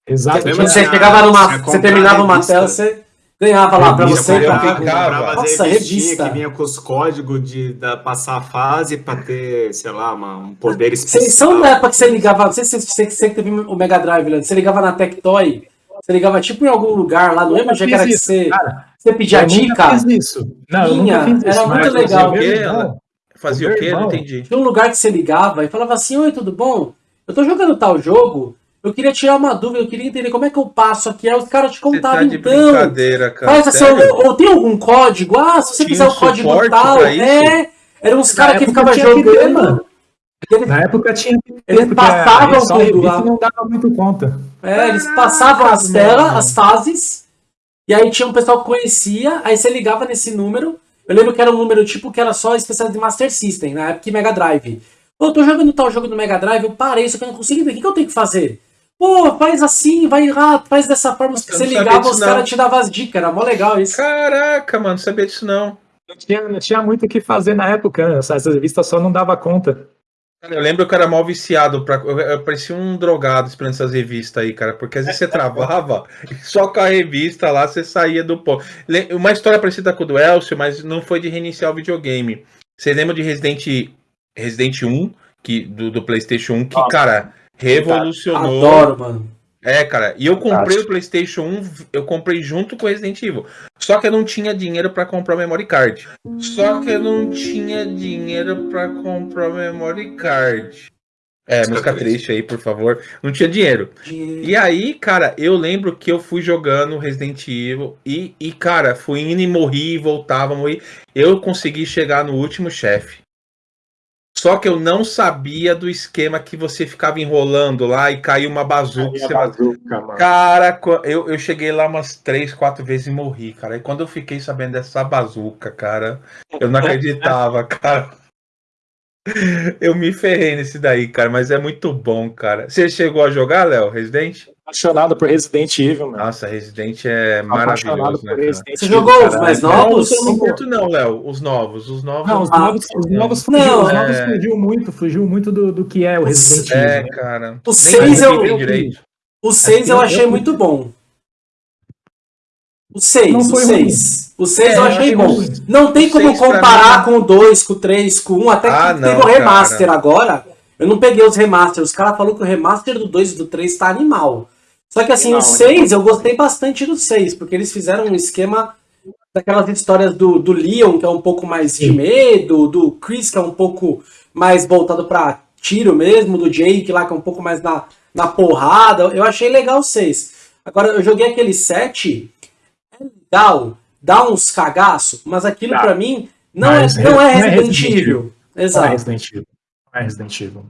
Exato. Você chegava numa. Você terminava uma tela, você ganhava lá para você. Eu comprava, Nossa, revista. Que vinha com os códigos de da, passar a fase para ter, sei lá, uma, um poder especial. Vocês são da época que você ligava. Não sei se você, você teve o Mega Drive, Leandro. Você ligava na Tectoy. Você ligava tipo em algum lugar lá, não lembro onde era que você. Cara, você pedia eu dica. Fiz isso. Não, Tinha, eu fiz isso, era muito legal. Fazia o quê? Não entendi. Tinha um lugar que você ligava e falava assim: Oi, tudo bom? Eu tô jogando tal jogo. Eu queria tirar uma dúvida, eu queria entender como é que eu passo aqui. Aí os caras te contavam, tá então. Brincadeira, cara. Faz assim, ou, ou, tem algum código? Ah, se você Tinha fizer o código tal, é. Eram uns caras que ficavam jogando. Eles, Na época tinha eles passavam tudo lá. não dava muito conta. É, eles passavam as telas, as fases, e aí tinha um pessoal que conhecia, aí você ligava nesse número. Eu lembro que era um número tipo que era só especial de Master System, na época Mega Drive. Pô, eu tô jogando tal jogo no Mega Drive, eu parei, só que eu não consigo ver. O que, que eu tenho que fazer? Pô, faz assim, vai lá, faz dessa forma. Se você ligava, os caras te davam as dicas. Era mó legal isso. Caraca, mano, não sabia disso não. Não tinha, não tinha muito o que fazer na época, né? Essas revistas só não dava conta. Eu lembro que eu era mal viciado, pra, eu, eu parecia um drogado esperando essas revistas aí, cara, porque às vezes você travava e só com a revista lá você saía do pó. Uma história parecida com o do Elcio, mas não foi de reiniciar o videogame. Você lembra de Resident, Resident 1, que, do, do PlayStation 1, que, cara, Revolucionou. Adoro, mano. É, cara. E eu comprei o PlayStation 1, eu comprei junto com o Resident Evil. Só que eu não tinha dinheiro para comprar o memory card. Só que eu não tinha dinheiro para comprar o memory card. É, música, música triste aí, por favor. Não tinha dinheiro. E aí, cara, eu lembro que eu fui jogando Resident Evil e, e cara, fui indo e morri, voltava, morri. Eu consegui chegar no último chefe. Só que eu não sabia do esquema que você ficava enrolando lá e caiu uma bazuca. Você... bazuca cara, eu, eu cheguei lá umas três, quatro vezes e morri, cara. E quando eu fiquei sabendo dessa bazuca, cara, eu não acreditava, cara. Eu me ferrei nesse daí, cara, mas é muito bom, cara. Você chegou a jogar, Léo, Resident? Apaixonado por Resident Evil, mano. Nossa, Resident é maravilhoso, né, Resident Você jogou os mais novos? Eu não curto não, Léo, os novos. Os novos, não, os novos, os novos, fugiu, não, os novos é... fugiu muito, fugiu muito do, do que é o Resident Evil. É, né? cara. O 6 eu, o 6 eu achei muito bom. O 6, o 6. O 6 é, eu achei bom. Não tem como comparar com o 2, com o 3, com o 1, até que ah, teve o remaster cara. agora. Eu não peguei os remasters. Os caras falaram que o remaster do 2 e do 3 tá animal. Só que assim, não, o 6 eu gostei bastante do 6, porque eles fizeram um esquema daquelas histórias do, do Leon, que é um pouco mais Sim. de medo, do Chris, que é um pouco mais voltado para tiro mesmo, do Jake lá, que é um pouco mais na, na porrada. Eu achei legal o 6. Agora, eu joguei aquele 7 legal, dá uns cagaço, mas aquilo tá. para mim não, é, não, é, Resident, Resident Evil. Evil. Exato. Não é Resident Evil. Não é Resident Evil.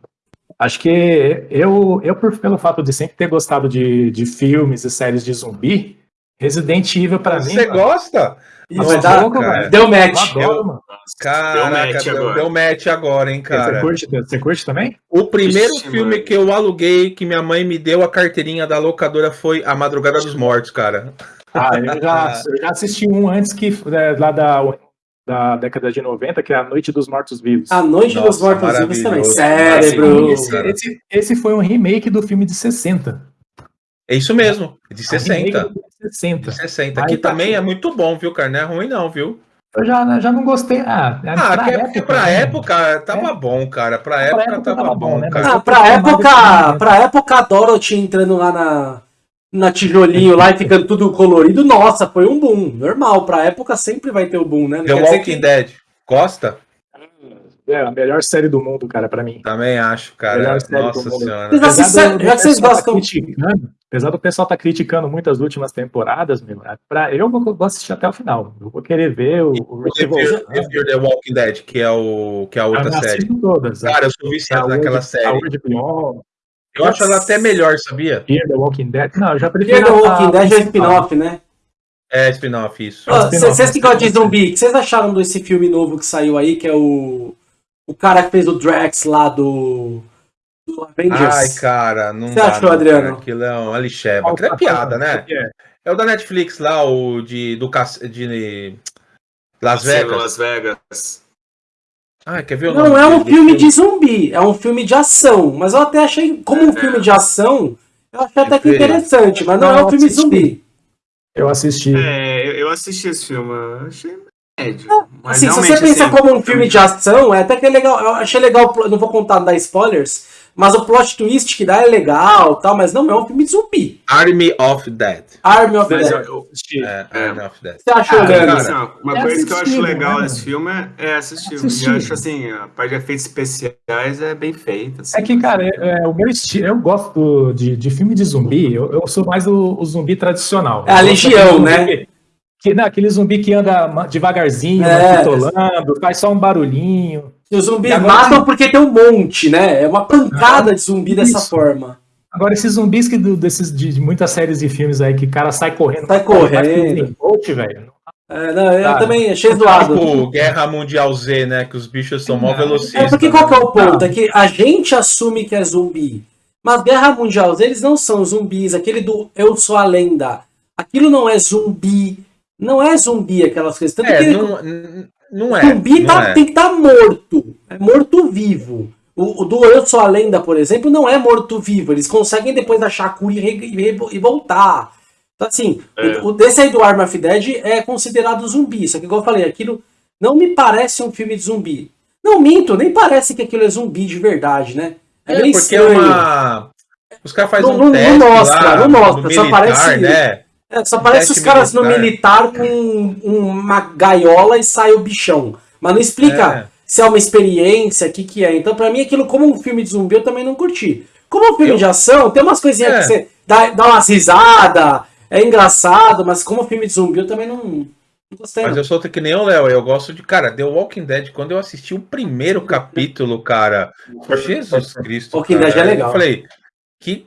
Acho que eu, eu por, pelo fato de sempre ter gostado de, de filmes e séries de zumbi, Resident Evil para mim. Você gosta? Isso, dá, louco, deu match. Adoro, Caraca, deu match, agora. deu match agora, hein, cara. Você curte, você curte também? O primeiro Ixi, filme mano. que eu aluguei, que minha mãe me deu a carteirinha da locadora, foi A Madrugada dos Mortos, cara. Ah, eu já, eu já assisti um antes que é, lá da, da década de 90, que é A Noite dos Mortos Vivos. A Noite Nossa, dos Mortos Vivos também. Cérebro! Esse, esse, esse, foi um remake do filme de 60. É isso mesmo, de 60. De 60. De 60. Aqui tá também aqui. é muito bom, viu, cara? Não é ruim, não, viu? Eu já, já não gostei. Ah, é ah pra, época, pra né? época tava é. bom, cara. Pra, época, época tava, tava bom, né? cara. Ah, pra época, pra época a Dorothy entrando lá na, na tijolinho lá e ficando tudo colorido, nossa, foi um boom. Normal, pra época sempre vai ter o boom, né? Não The Walking que... Dead. Gosta? É a melhor série do mundo, cara, pra mim. Também acho, cara. Melhor série do Nossa mundo. senhora. Mas Apesar já do- vocês pessoal tá gostam- criticando, apesar do pessoal tá criticando muitas últimas temporadas, meu, é pra, eu vou, vou assistir até o final. Eu vou querer ver o, The Walking Dead, que é, o, que é a Eu outra não série. todas. Cara, eu sou viciado naquela A série. Eu acho ela até melhor, sabia? Fear the Walking Dead. Não, eu já Fear prefiro the a- Walking a Dead é spin-off, né? É, spin-off, isso. Vocês que é gostam de spin-off. zumbi, o que vocês acharam desse filme novo que saiu aí, que é o. O cara que fez o Drax lá do. Do Avengers. Ai, cara, não Você achou, não, Adriano? cara. Aquilo é uma lixeba. Qual Aquilo é piada, né? É. É o da Netflix lá, o de, do, de Las Vegas. Las Vegas. Ah, quer ver o Não nome é um filme de zumbi, é um filme de ação. Mas eu até achei, como um É. filme de ação, eu achei até que interessante, mas não, Não, é um filme assisti. zumbi. Eu assisti. É, eu, assisti esse filme, eu achei médio. Mas Assim, se você pensa assim, como um filme de ação, é até que é legal. Eu achei legal, não vou contar, dar spoilers, mas o plot twist que dá é legal tal, mas não é um filme de zumbi. Army of Dead. Army of Mas Dead. eu, eu. É, É. Army of Dead. Você achou, Ah, Leandro? assim, ó, uma É coisa que eu acho legal né, desse filme é, é assistir. E eu acho assim, a parte de efeitos especiais é bem feita. assim. É que, cara, é, é, o meu estilo, eu gosto de, de filme de zumbi, eu, eu sou mais o, o zumbi tradicional. É a Legião, né? zumbi Que, não, aquele zumbi que anda devagarzinho, É. pitolando, faz só um barulhinho. E os zumbis E matam porque tem um monte, né? É uma pancada de zumbi dessa Isso. forma. Agora, esses zumbis que do- desses, de, de muitas séries e filmes aí, que o cara sai correndo. Sai correndo. Bolt, velho. É, não, eu Tá. também achei zoado. Tipo Guerra Mundial Z, né? Que os bichos são mó Não. velocistas. É porque qual que é o ponto? É que a gente assume que é zumbi. Mas Guerra Mundial, eles não são zumbis. Aquele do Eu Sou a Lenda. Aquilo não é zumbi. Não é zumbi aquelas coisas. Tanto É, que não, não é. zumbi não tá- é. tem que estar morto. É morto-vivo. O, o do Eu Sou a Lenda, por exemplo, não é morto-vivo. Eles conseguem depois achar a cura e, re- e e voltar. Então, assim, É. o, o desse aí do Arm of Dead é considerado zumbi. Só que, igual eu falei, aquilo não me parece um filme de zumbi. Não minto, nem parece que aquilo é zumbi de verdade, né? É, É, bem porque estranho. é uma. Os caras fazem Não- um não- não teste mostra, lá não mostra, no só militar, parece- né? É, só parece os caras no militar. militar com uma gaiola e sai o bichão. Mas não explica É. se é uma experiência, o que, que é. Então, pra mim, aquilo como um filme de zumbi, eu também não curti. Como um filme Eu- de ação, tem umas coisinhas É. que você dá, dá umas risadas, é engraçado, mas como um filme de zumbi, eu também não, não gostei. Mas não. eu sou que nem o Léo, eu gosto de. Cara, The Walking Dead, quando eu assisti o primeiro capítulo, cara. Jesus Cristo. Walking cara, Dead é legal. Eu falei, que.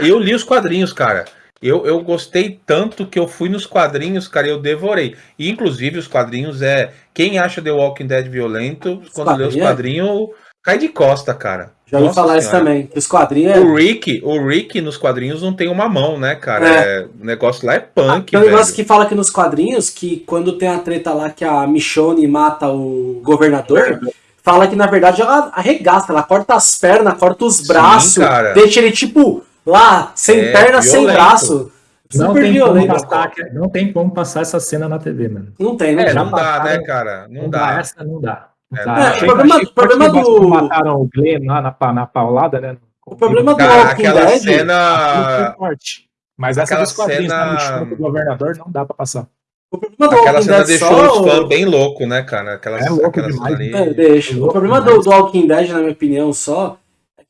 Eu li os quadrinhos, cara. Eu, eu gostei tanto que eu fui nos quadrinhos, cara, e eu devorei. E, inclusive, os quadrinhos é. Quem acha The Walking Dead violento, quando lê os quadrinhos é? quadrinhos, cai de costa, cara. Já ouvi falar isso também, os quadrinhos é... O Rick, o Rick nos quadrinhos não tem uma mão, né, cara? É, o negócio lá é punk, Tem um negócio que fala aqui nos quadrinhos que quando tem a treta lá que a Michonne mata o governador, fala que na verdade ela arregaça, ela corta as pernas, corta os Sim, braços, cara. deixa ele tipo lá, sem É, perna, sem violento. braço. Não Super tem, como violento. passar, não tem como passar essa cena na TV, mano. Não tem, né? É, Já não dá, né, cara? Não, dá. essa não dá. Não É, dá. é, Achei- o problema- achei problema forte do- Mataram o Glenn lá na, na paulada, né? O problema do Cara, Walking aquela Dead. Cena. forte. Mas essa aquela dos quadrinhos cena- na Michonne do governador não dá pra passar. O problema do Aquela Walking cena Dead deixou só. os fãs bem loucos, né, cara? Aquelas, É louco aquela demais, ali. né? É, deixa. O Louco problema do, demais. do Walking Dead, na minha opinião, só, é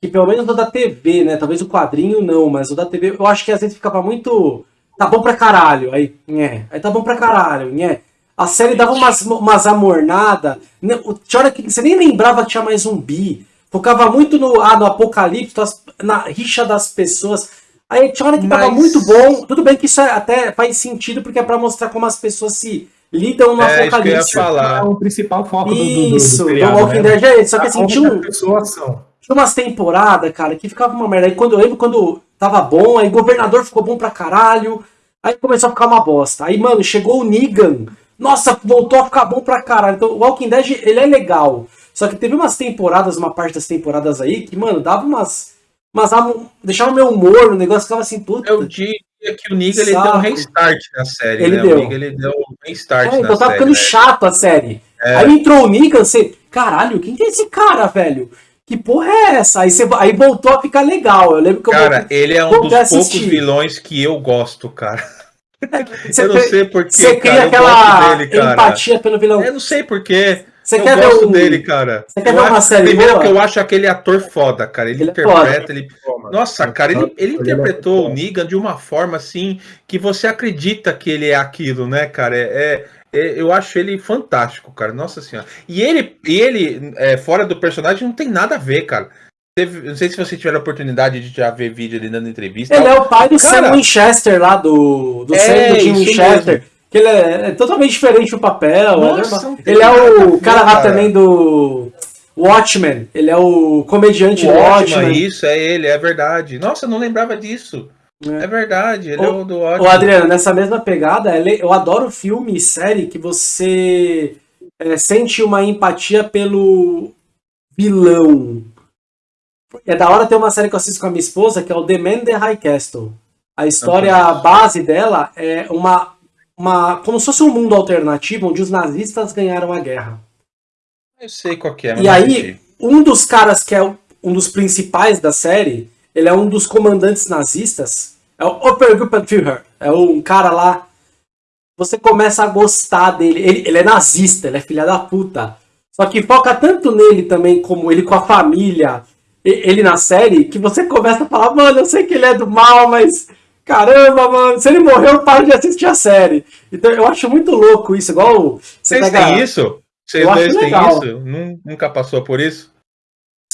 que pelo menos o da TV, né? Talvez o quadrinho não, mas o da TV, eu acho que às vezes ficava muito. Tá bom pra caralho. Aí, nhé. Aí tá bom pra caralho, nhé. A série dava umas, umas amornadas. né, o- Tinha hora que você nem lembrava que tinha mais zumbi. Focava muito no, ah, no apocalipse, as- na rixa das pessoas. Aí tinha hora que tava Mas- muito bom. Tudo bem que isso é- até faz sentido, porque é pra mostrar como as pessoas se lidam no É, isso que eu ia apocalipse. falar. É o principal foco do, do, do, do Isso, do seriado, Walking né? Dead é esse. Só que assim, tinha, um- As pessoas são. Tinha umas temporadas, cara, que ficava uma merda. Aí quando eu lembro, quando tava bom, aí governador ficou bom pra caralho. Aí começou a ficar uma bosta. Aí, mano, chegou o Negan. Nossa, voltou a ficar bom pra caralho. Então, o Walking Dead, ele é legal. Só que teve umas temporadas, uma parte das temporadas aí, que, mano, dava umas. am- deixava meu humor no negócio, ficava assim, puta. Eu diria que o Niga ele deu um restart na série, Ele né? deu. O Niga ele deu um restart É, na então tava série. ficando né? chato a série. É. Aí entrou o Negan, você. Caralho, quem que é esse cara, velho? Que porra é essa? Aí, você, aí voltou a ficar legal. Eu lembro que eu Cara, voltei- ele é um dos poucos assistir. vilões que eu gosto, cara. Você eu não sei porquê, Você cria cara. Aquela dele, cara. empatia pelo vilão. Eu não sei porquê. Você eu quer ver gosto um- dele, cara. Você quer Eu ver uma acho- série Primeiro boa? que eu acho aquele ator foda, cara. Ele, Ele é interpreta, ele. Nossa, cara, ele, ele Ele é interpretou o. Negan de uma forma assim que você acredita que ele é aquilo, né, cara? É, é- é- eu acho ele fantástico, cara. Nossa senhora. E ele, e ele é, fora do personagem, não tem nada a ver, cara. Teve- não sei se você tiver a oportunidade de já ver vídeo ele dando entrevista. Ele é o pai do Cara- Sam Winchester lá, do, do É, Sam do Winchester. Que ele é, é totalmente diferente do papel. Nossa, é tem ele é o cara lá também do Watchmen. Ele é o comediante do Ótimo, Watchmen. isso, é ele, é verdade. Nossa, eu não lembrava disso. É. É, verdade, ele Ô, é o do ótimo. Ô, Adriano, nessa mesma pegada, ele- eu adoro filme e série que você é, sente uma empatia pelo vilão. É da hora ter uma série que eu assisto com a minha esposa, que é o The Man the High Castle. A história conheço. base dela é uma, uma. como se fosse um mundo alternativo onde os nazistas ganharam a guerra. Eu sei qual que é, mas E aí, um dos caras que é um dos principais da série, ele é um dos comandantes nazistas, é o Obergruppenführer, é um cara lá. Você começa a gostar dele. Ele, ele é nazista, ele é filha da puta. Só que foca tanto nele também, como ele com a família, ele na série, que você começa a falar, mano, eu sei que ele é do mal, mas caramba, mano, se ele morreu, eu paro de assistir a série. Então eu acho muito louco isso, igual você Vocês pega- têm isso? Vocês dois têm isso? Nun- Nunca passou por isso?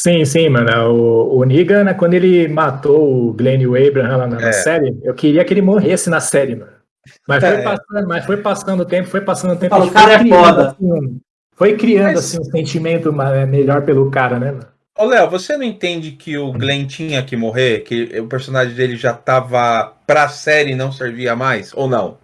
Sim, sim, mano. O, o Negan, né, quando ele matou o Glenn e o Abraham lá na, na É. série, eu queria que ele morresse na série, mano. Mas foi, É. passando, mas foi passando o tempo, foi passando o tempo. Fala, o cara foi é criando, foda. assim, um- foi criando Mas- assim, um sentimento ma- melhor pelo cara, né, mano? Ô, Léo, você não entende que o Glenn tinha que morrer? Que o personagem dele já tava pra série e não servia mais? Ou não?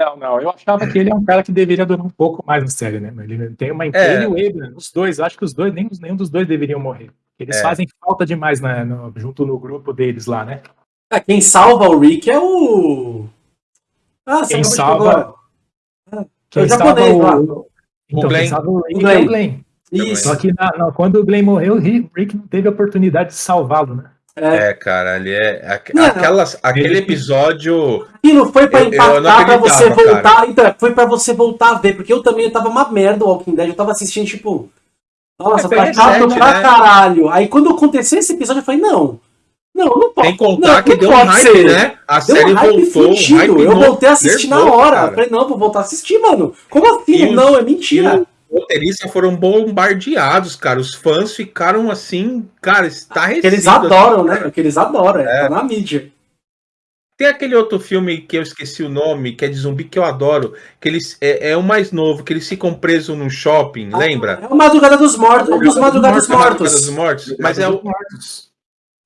Não, não. Eu achava que ele é um cara que deveria durar um pouco mais na série, né? Mas Ele tem uma É. ele e o Abraham, os dois, acho que os dois, nenhum, nenhum dos dois deveriam morrer. Eles É. fazem falta demais na- no- junto no grupo deles lá, né? Ah, quem salva o Rick é o. Ah, você Quem acabou de salva- falar. Quem É o salva o. Então, Glenn. quem salva o Rick O Glenn. é o Glenn. Isso. Só que na- na- quando o Glenn morreu, o Rick Rick não teve a oportunidade de salvá-lo, né? É. É, cara, ele é. aque- Não. aquelas, aquele Ele- episódio. E não foi pra Eu- eu impactar pra você voltar. Então, foi pra você voltar a ver, porque eu também tava uma merda o Walking Dead. Eu tava assistindo, tipo. Nossa, É, tá chato recente, pra né? caralho. Aí quando aconteceu esse episódio, eu falei, não. Não, não pode. Tem que contar não, que não deu um pode hype, ser. né? A Deu série um hype voltou. um fudido. hype eu voltei a assistir na nervoso, hora. cara. Eu falei, não, vou voltar a assistir, mano. Como assim? E os- não, é E mentira. Roteiristas foram bombardeados, cara. Os fãs ficaram assim, cara. Que eles adoram, né? Que eles adoram. É. É. Tá na mídia. Tem aquele outro filme que eu esqueci o nome, que é de zumbi que eu adoro, que eles é, é o mais novo, que eles ficam presos num shopping, lembra? É o Madrugada dos Mortos. Um dos Madrugados Madrugada Mortos. dos Mortos. Mas é o,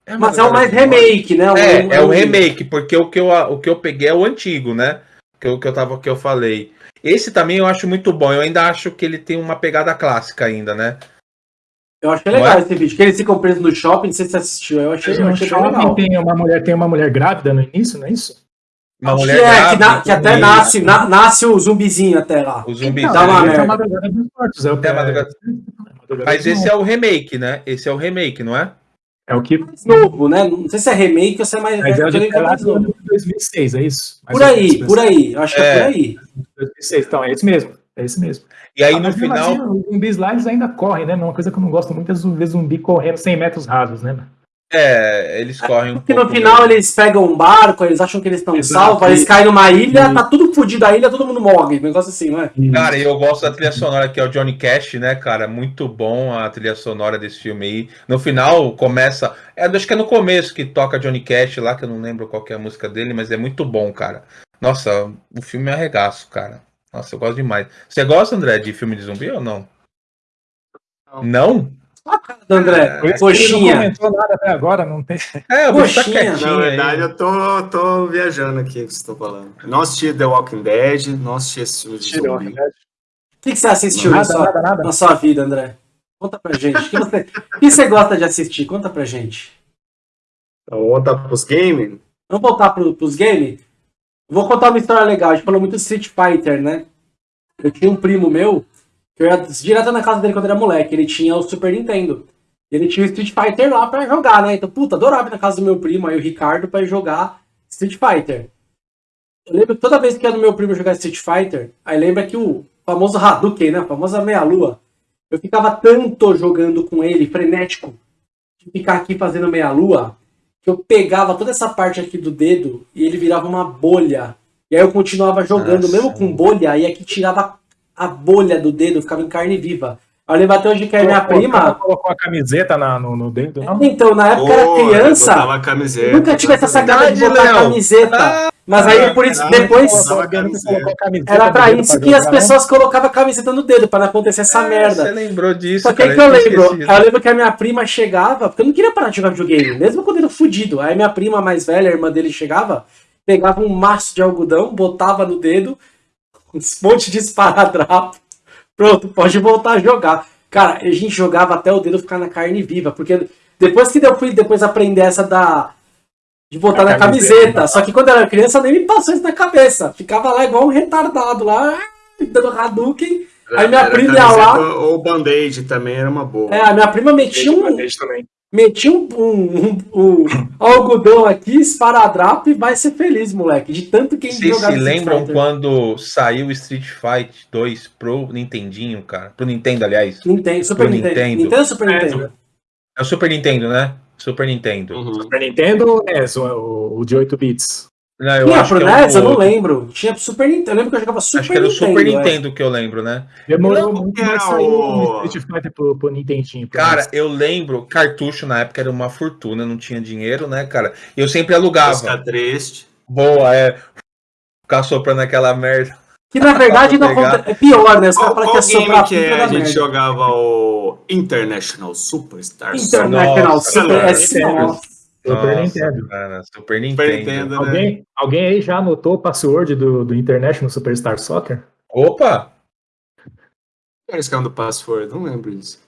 é Mas é o mais Madrugada dos remake, né? É, é o remake, porque o que eu, o que eu peguei é o antigo, né? Que eu, que eu tava que eu falei. Esse também eu acho muito bom. Eu ainda acho que ele tem uma pegada clássica ainda, né? Eu achei Não legal é? esse vídeo. Que eles ficam presos no shopping, não sei se você assistiu. Eu achei, eu achei legal. tem uma mulher, tem uma mulher grávida no início, não é isso? Uma Acho mulher que, é, que, grávida, na- que até nasce, na- nasce o zumbizinho até lá. O zumbi. Não, Dá uma esse é merda. a Madrugada dos Mortos. É, o, É a Madrugada- Mas esse é o remake, né? Esse é o remake, não é? É o que. Mais novo, né? Não sei se é remake ou se é mais Mas é o de é novo. de 2006, é isso? Mais Por aí, menos, por aí. Eu acho que é É. por aí. 2006, então é esse mesmo. É esse mesmo. E aí Ah, no final. assim, os zumbis lá eles ainda correm, né? Uma coisa que eu não gosto muito é ver zumbi correndo 100 metros rasos, né? É, eles correm um Porque no final mesmo. eles pegam um barco, eles acham que eles estão salvos, eles caem numa ilha, E- tá tudo fodido a ilha, todo mundo morre. Um negócio assim, não é? Cara, eu gosto da trilha sonora que é o Johnny Cash, né, cara? Muito bom a trilha sonora desse filme aí. No final começa. É, acho que é no começo que toca Johnny Cash lá, que eu não lembro qual que é a música dele, mas é muito bom, cara. Nossa, o filme é arregaço, cara. Nossa, eu gosto demais. Você gosta, André, de filme de zumbi ou não? Não? André, Por isso que ele não coxinha. comentou nada até agora, não tem. É, bicho tá Coxinha. quietinho. Na aí. verdade, eu tô, tô viajando aqui o que você tá falando. Não assisti The Walking Dead, não assisti esse filme de zumbi. O que, que você assistiu na Nada, sua, nada, nada. na sua vida, André? Conta pra gente. O que você, o que você gosta de assistir? Conta pra gente. Então, vamos voltar pros games? Vamos voltar pro, pros games? Vou contar uma história legal. A gente falou muito de Street Fighter, né? Eu tinha um primo meu, eu ia direto na casa dele quando era moleque. Ele tinha o Super Nintendo. Ele tinha o Street Fighter lá pra jogar, né? Então, puta, adorava ir na casa do meu primo, aí o Ricardo, pra jogar Street Fighter. Eu lembro toda vez que ia no meu primo jogar Street Fighter, aí lembra que o famoso Hadouken, né? A famosa meia-lua. eu ficava tanto jogando com ele, frenético, de ficar aqui fazendo meia-lua, que eu pegava toda essa parte aqui do dedo e ele virava uma bolha. E aí eu continuava jogando, Nossa. mesmo com bolha, e aqui tirava a bolha do dedo, ficava em carne viva. Eu lembro até hoje que a minha Colocou- prima. colocou a camiseta na- no, no dedo, não? Então, na época eu era criança, camiseta. nunca tive essa sacada de botar Léo. camiseta. Mas aí por isso, caralho, depois. Era pra dedo isso que as não? pessoas colocavam a camiseta no dedo, pra não acontecer essa É, merda. Você lembrou disso, Só que cara, aí que eu lembro, eu lembro que a minha prima chegava, porque eu não queria parar de jogar videogame, mesmo quando eu era fudido. Aí minha prima mais velha, a irmã dele, chegava, pegava um maço de algodão, botava no dedo, um monte de esparadrapo, pronto, pode voltar a jogar. Cara, a gente jogava até o dedo ficar na carne viva, porque depois que eu fui depois aprender essa da. De botar A na camiseta. camiseta. Só que quando eu era criança nem me passou isso na cabeça. Ficava lá igual um retardado lá, dando Hadouken. Aí minha Era prima ia lá. Ou band-aid também era uma boa. É, a minha prima metia um, Metia um, um, um- um algodão aqui, esparadrapo e vai ser feliz, moleque. De tanto que a gente Vocês jogava se lembram Fighter. quando saiu Street Fighter 2 pro Nintendinho, cara? Pro Nintendo, aliás. Nintendo, Super Pro Nintendo. Nintendo. Nintendo ou Super É, Nintendo? É o Super Nintendo, né? Super Nintendo. Uhum. Super Nintendo é o, o de 8 bits. Não, eu Tinha acho pro que é o NES? Eu não lembro. Tinha pro Super Nintendo. Eu lembro que eu jogava Super Acho que era o Nintendo. Super é. Nintendo que eu lembro, né? Demorou Não, muito, o- o Street Fighter pro, pro Nintendinho. pro Cara, NES. eu lembro, cartucho na época era uma fortuna, não tinha dinheiro, né, cara? E eu sempre alugava. Fica triste. Boa, é. Ficar soprando aquela merda. Que na verdade não é pior, né? Os Qual, caras falam que é game soprar que é? a gente merda. jogava o International Superstar International Nossa, Super cara. S. Nossa. Super Nossa, Nintendo. Cara, Super Super Nintendo. Nintendo, né? Alguém, alguém aí já anotou o password do, do International Superstar Soccer? Opa! Qual era do password? Não lembro disso.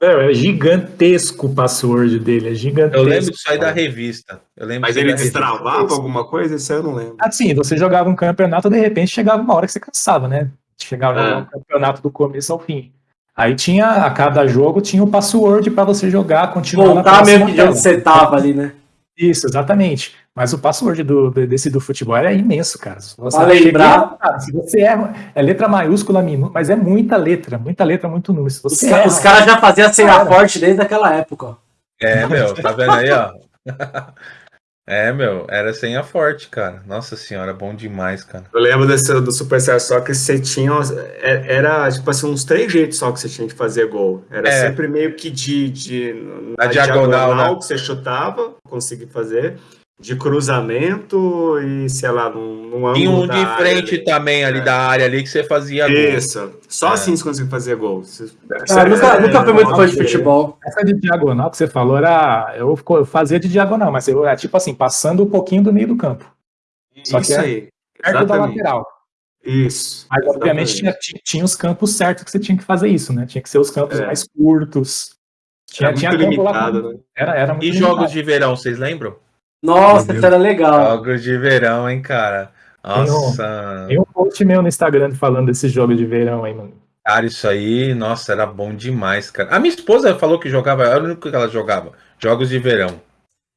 Meu, é gigantesco o password dele, é gigantesco. Eu lembro disso aí da revista. Eu lembro Mas ele destravava alguma coisa? Isso aí eu não lembro. Assim, você jogava um campeonato, de repente chegava uma hora que você cansava, né? Chegava É. a jogar um campeonato do começo ao fim. Aí tinha, a cada jogo tinha o password pra você jogar, continuar na Voltar mesmo que de onde você tava ali, né? Isso, exatamente. Mas o password do, desse do futebol era imenso, cara. Se você Pra lembrar. chegar- se você erra, é letra maiúscula, minúscula, mas é muita letra, muita letra, muito número. Se Os, você ca- erra, os caras já faziam senha Cara. forte desde aquela época, ó. É, meu, tá vendo aí, ó? É, meu, era senha forte, cara. Nossa senhora, bom demais, cara. Eu lembro desse, do Superstar Soccer, você tinha. é- Era, tipo assim, uns três jeitos só que você tinha de fazer gol. Era É. sempre meio que de. de Na diagonal, né? que você chutava, conseguir fazer. De cruzamento e, sei lá, num, num Tinha ângulo um de área frente ali. também ali É. da área ali que você fazia gol. Isso. Só É. assim você conseguia fazer gol. Você- Ah, nunca, É, nunca fui muito fã de futebol. Essa de diagonal que você falou era. Eu, eu fazia de diagonal, mas eu era tipo assim, passando um pouquinho do meio do campo. Só que Isso é aí. Perto da Exatamente. lateral. Isso. Mas obviamente tinha, exatamente. tinha, os campos certos que você tinha que fazer isso, né? Tinha que ser os campos É. mais curtos. Tinha, Era tinha lá limitado, com- né? Era, era muito E limitado. jogos de verão, vocês lembram? Nossa, isso era legal. Jogos de verão, hein, cara? Nossa, Tem um post meu no Instagram falando desse jogo de verão aí, mano. cara, isso aí, nossa, era bom demais, cara. A minha esposa falou que jogava, era o único que ela jogava. Jogos de verão.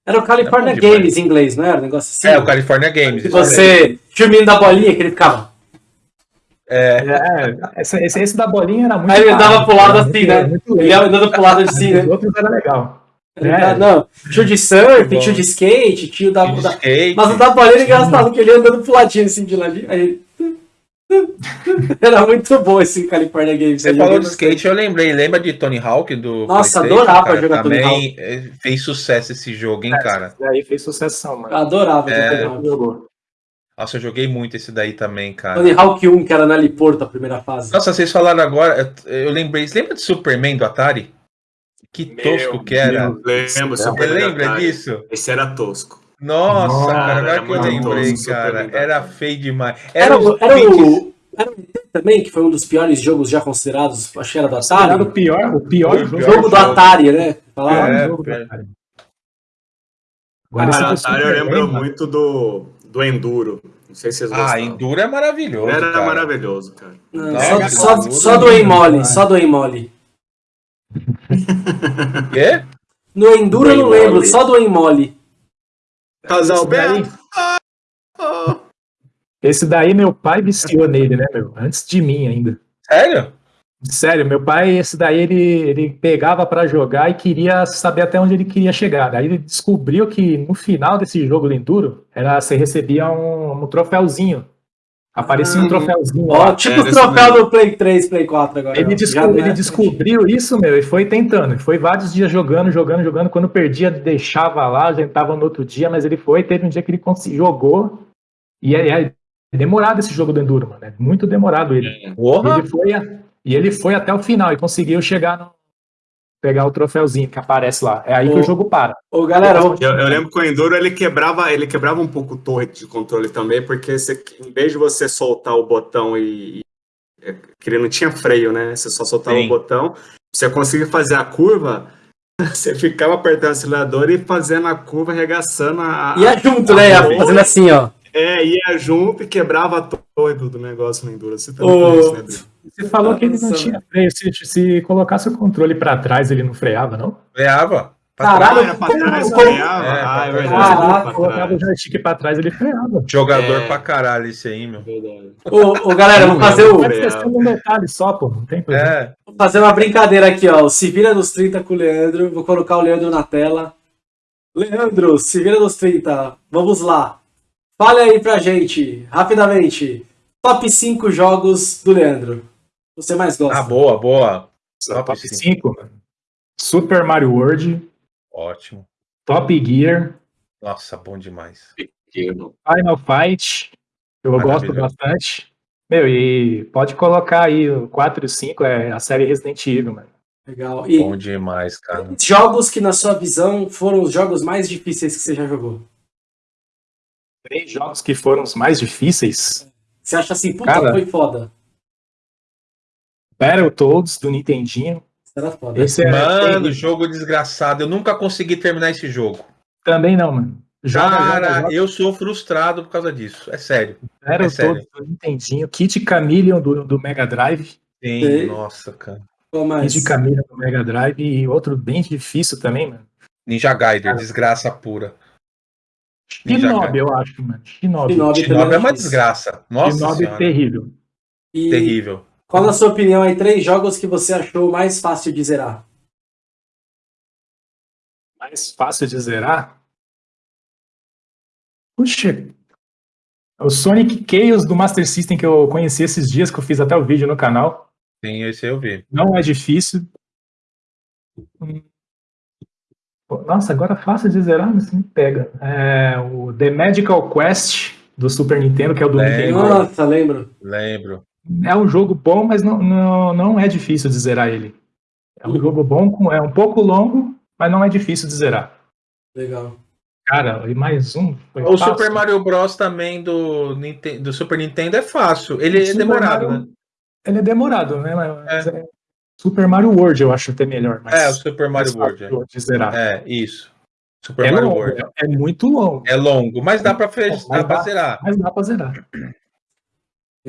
Era o California É demais. Games em inglês, não era? Um negócio assim. É, o California Games. Aí. você tinha o menino da bolinha que ele ficava. É, esse, esse, esse da bolinha era muito. Aí ele fácil, dava pro lado era assim, né? Ele andando pro lado assim, Os né? outros era legal. É. tá- Não, tinha o de surf, Bom. tinha o de skate, tinha o da. De da- skate. Mas o da era engraçado, que ele ia andando pro ladinho assim de ladinho. Aí. Era muito bom esse California Games. Você falou de skate, eu lembrei. Lembra de Tony Hawk do Nossa, adorava cara? jogar Tony Também eh, fez sucesso esse jogo, hein, cara? E aí fez sucessão, mano. adorava É. Tony Hawk. Jogou. Nossa, eu joguei muito esse daí também, cara. Tony Hawk 1, que era na Liporto, a primeira fase. Nossa, vocês falaram agora, eu eu lembrei. Você lembra de Superman do Atari? Que tosco que era. Lembro, Você Super lembra Atari. disso? Esse era tosco. Nossa, Nossa, cara, agora era que eu lembrei, tosco, cara. Do Era Atari. feio demais. Era, era, 20 o, era o ET também, que foi um dos piores jogos já considerados, acho que era do Era o Atari. pior, o pior o jogo. Pior jogo do. Atari, né? Falaram. É, jogo do é. Atari. Cara, esse do Atari eu lembro mano, muito do, do Enduro. Não sei se vocês Ah, gostavam. Enduro é maravilhoso. Era cara. maravilhoso, cara. Não, Nossa, só, só, cara, só do Emole, só do Emole. Quê? No Enduro eu não lembro, só do Emole. Casal Esse daí- Beto. Oh. Esse daí meu pai viciou nele, né, meu? Antes de mim ainda. Sério? Sério, meu pai, esse daí ele, ele pegava para jogar e queria saber até onde ele queria chegar. Daí ele descobriu que no final desse jogo do Enduro, era, você recebia um, um troféuzinho. Aparecia um Ah, troféuzinho Ó, lá. tipo é, o desse troféu mesmo. do Play 3, Play 4 agora. Ele, desco- ele é- descobriu isso, meu, e foi tentando. Foi vários dias jogando, jogando, jogando. Quando perdia, deixava lá, tentava no outro dia, mas ele foi. Teve um dia que ele jogou. E é, é demorado esse jogo do Enduro, mano. É muito demorado ele. Porra! Ele foi a- e ele foi até o final e conseguiu chegar no. Pegar o troféuzinho que aparece lá. É aí que o jogo para. Ô, galera, Eu, eu lembro que o Enduro ele quebrava, ele quebrava um pouco o torre de controle também, porque você, em vez de você soltar o botão e, e- que ele não tinha freio, né? Você só soltava Sim. o botão, você conseguia fazer a curva, você ficava apertando o acelerador e fazendo a curva, arregaçando a. ia junto, né? Ia Ô. fazendo assim, ó. É, ia junto e quebrava a torre do, do negócio no Enduro. Você também fez isso, né? Você falou que ele não tinha freio. Se, se colocasse o controle para trás, ele não freava, não? Freava. Pra Caralho, trás. Ah, era pra trás, freava? É, ah, é pra verdade. Caraca, pra Colocava o joystick para trás, ele freava. Jogador É. pra caralho esse aí, meu. Verdade. Ô, ô, galera, vamos fazer, o, Pode ser só um detalhe só, pô. Não tem problema. É. vou fazer uma brincadeira aqui, ó. Se vira nos 30 com o Leandro. Vou colocar o Leandro na tela. Leandro, se vira nos 30. Vamos lá. Fale aí pra gente, rapidamente. Top 5 jogos do Leandro. Você mais gosta? Ah, boa, boa. Top Top 5, mano. Super Mario World, Ótimo. Top Gear, Nossa, bom demais. Final Fight, eu gosto bastante. Meu, e pode colocar aí o 4 e o 5, é a série Resident Evil, mano. Legal. E Bom demais, cara. jogos que, na sua visão, foram os jogos mais difíceis que você já jogou? Três jogos que foram os mais difíceis. Você acha assim, puta, Cara. foi foda. Battletoads do Nintendinho. Era. Esse é Mano, terrível. jogo desgraçado. Eu nunca consegui terminar esse jogo. também não, mano. Joga, Cara, joga, joga. eu sou frustrado por causa disso. É sério. Battletoads sério. do Nintendinho. Kid Chameleon do, do Mega Drive. Sim, Sei. nossa, cara. Qual mais? Kid Chameleon do Mega Drive. E outro bem difícil também, mano. Ninja Gaiden, desgraça pura. Shinobi, eu acho, mano. Shinobi. Shinobi. Shinobi é uma difícil. desgraça. Nossa Shinobi senhora. terrível. E Terrível. Qual, na sua opinião, aí, três jogos que você achou mais fácil de zerar? Mais fácil de zerar? Puxa. O Sonic Chaos do Master System que eu conheci esses dias, que eu fiz até o vídeo no canal. Sim, esse eu vi. Não é difícil. Nossa, agora fácil de zerar, mas me pega. É, o The Magical Quest do Super Nintendo, que é o do É, Nintendo. Nossa, lembro. Lembro. É um jogo bom, mas não, não, não é difícil de zerar ele. É um jogo bom, é um pouco longo, mas não é difícil de zerar. Legal. Cara, e mais um. foi O fácil. Super Mario Bros. também do, do Super Nintendo é fácil. Ele é demorado, Mario- né? Ele é demorado, né? Mas é. Super Mario World eu acho até melhor. Mas É, o Super Mario World. fácil de zerar. É, isso. Super É, Mario longo, World. é muito longo, É longo, mas dá pra, fech... Mas dá pra dá. zerar. mas dá pra zerar.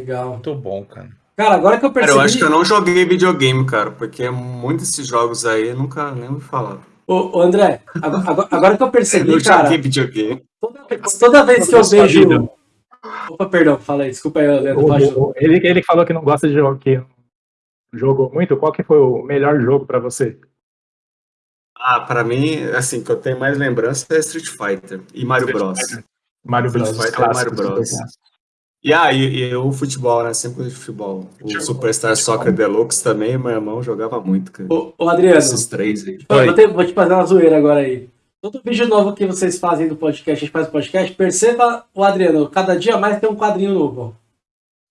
Legal. Muito bom, cara. Cara, agora que eu Cara, percebi. eu acho que eu não joguei videogame, cara, porque muitos desses jogos aí eu nunca nem me falaram. Ô, ô, André, agora, agora- que eu Eu percebi, não cara, joguei videogame. toda, toda vez que eu vejo. vida. Opa, perdão, fala aí, desculpa aí, Leandro. O- o- ele, ele falou que não gosta de jogo, que jogou muito. Qual que foi o melhor jogo pra você? Ah, pra mim, assim, que eu tenho mais lembrança é Street Fighter e Mario Bros. Mario Street Bros. os Fighter e Mario Bros. E aí, e, o futebol, né? Sempre de futebol. O Futebol. Superstar Soccer Deluxe também, meu irmão jogava muito, cara. Ô, ô, Adriano, Esses três aí. vou, te- vou te fazer uma zoeira agora aí. Todo vídeo novo que vocês fazem do podcast, a gente faz o podcast, perceba o Adriano, cada dia mais tem um quadrinho novo.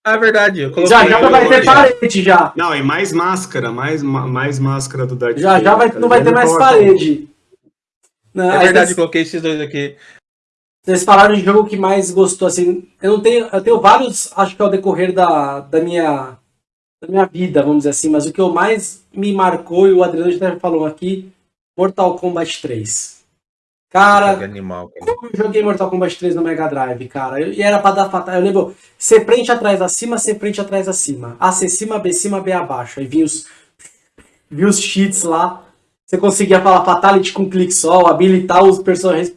Ah, é verdade. Eu coloquei Já já vai ter parede já. Não, e mais máscara, mais, ma- mais máscara do Darth Já já vai, não vai ter mais parede. Não, É verdade, vocês- coloquei esses dois aqui. Vocês falaram de jogo que mais gostou, assim. Eu não tenho. Eu tenho vários, acho que ao decorrer da, da minha. Da minha vida, vamos dizer assim, mas o que eu mais me marcou, e o Adriano já falou aqui, Mortal Kombat 3. Jogo Cara, animal, cara. como eu joguei Mortal Kombat 3 no Mega Drive, cara? Eu- e era pra dar fatal. Eu lembro, C frente atrás acima, C frente atrás acima. A C cima, B cima, B abaixo. Aí vinha os, vinha os cheats lá. Você conseguia falar Fatality com um clique só, habilitar os personagens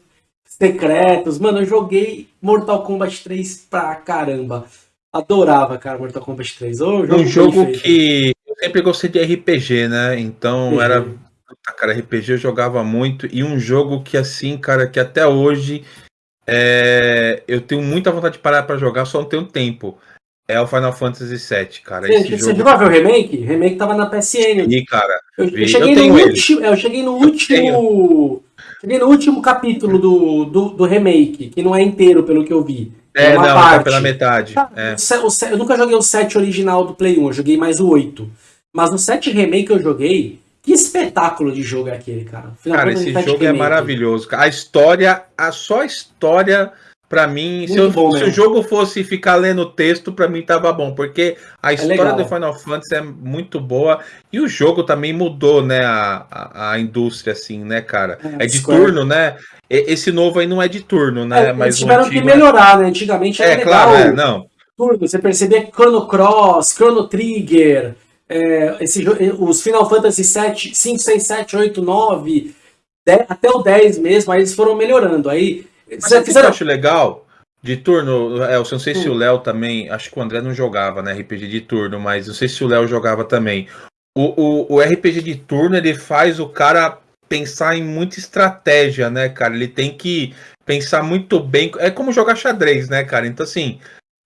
secretos. Mano, eu joguei Mortal Kombat 3 pra caramba. Adorava, cara, Mortal Kombat 3. Ô, Um bem jogo que eu sempre gostei de RPG, né? Então Uhum. era. Puta, Cara, RPG eu jogava muito. E um jogo que, assim, cara, que até hoje é, eu tenho muita vontade de parar pra jogar, só não tenho tempo. É o Final Fantasy VII, cara. Gente, Esse você jogo. o remake? O remake tava na PSN. E, cara, Eu, eu cheguei Eu no último. Eu cheguei no último. Cheguei no último capítulo do, do, do remake, que não é inteiro, pelo que eu vi. é, uma não, parte. tá pela metade. Tá, É. eu nunca joguei o 7 original do Play 1, eu joguei mais o 8. Mas no 7 remake que eu joguei, que espetáculo de jogo é aquele, cara. Final Cara, esse jogo é maravilhoso. A história, a só a história, pra mim, se, eu- se o jogo fosse ficar lendo texto, pra mim tava bom, porque a história legal. do Final Fantasy é muito boa e o jogo também mudou, né, a, a, a indústria, assim, né, cara? É, É de Square. turno, né? E- Esse novo aí não é de turno, né? É, Mas eles o tiveram que antigo é- melhorar, né? Antigamente era É, legal. claro, é, não. turno, você percebia que Chrono Cross, Chrono Trigger, é, esse, os Final Fantasy 7, 5, 6, 7, 8, 9, 10, até o 10 mesmo, aí eles foram melhorando. Aí Mas você sabe o que eu fizeram. acho legal? De turno, é, eu não sei se Hum. o Léo também, acho que o André não jogava, né, RPG de turno, mas não sei se o Léo jogava também. O, o, o RPG de turno, ele faz o cara pensar em muita estratégia, né, cara? Ele tem que pensar muito bem. É como jogar xadrez, né, cara? Então, assim,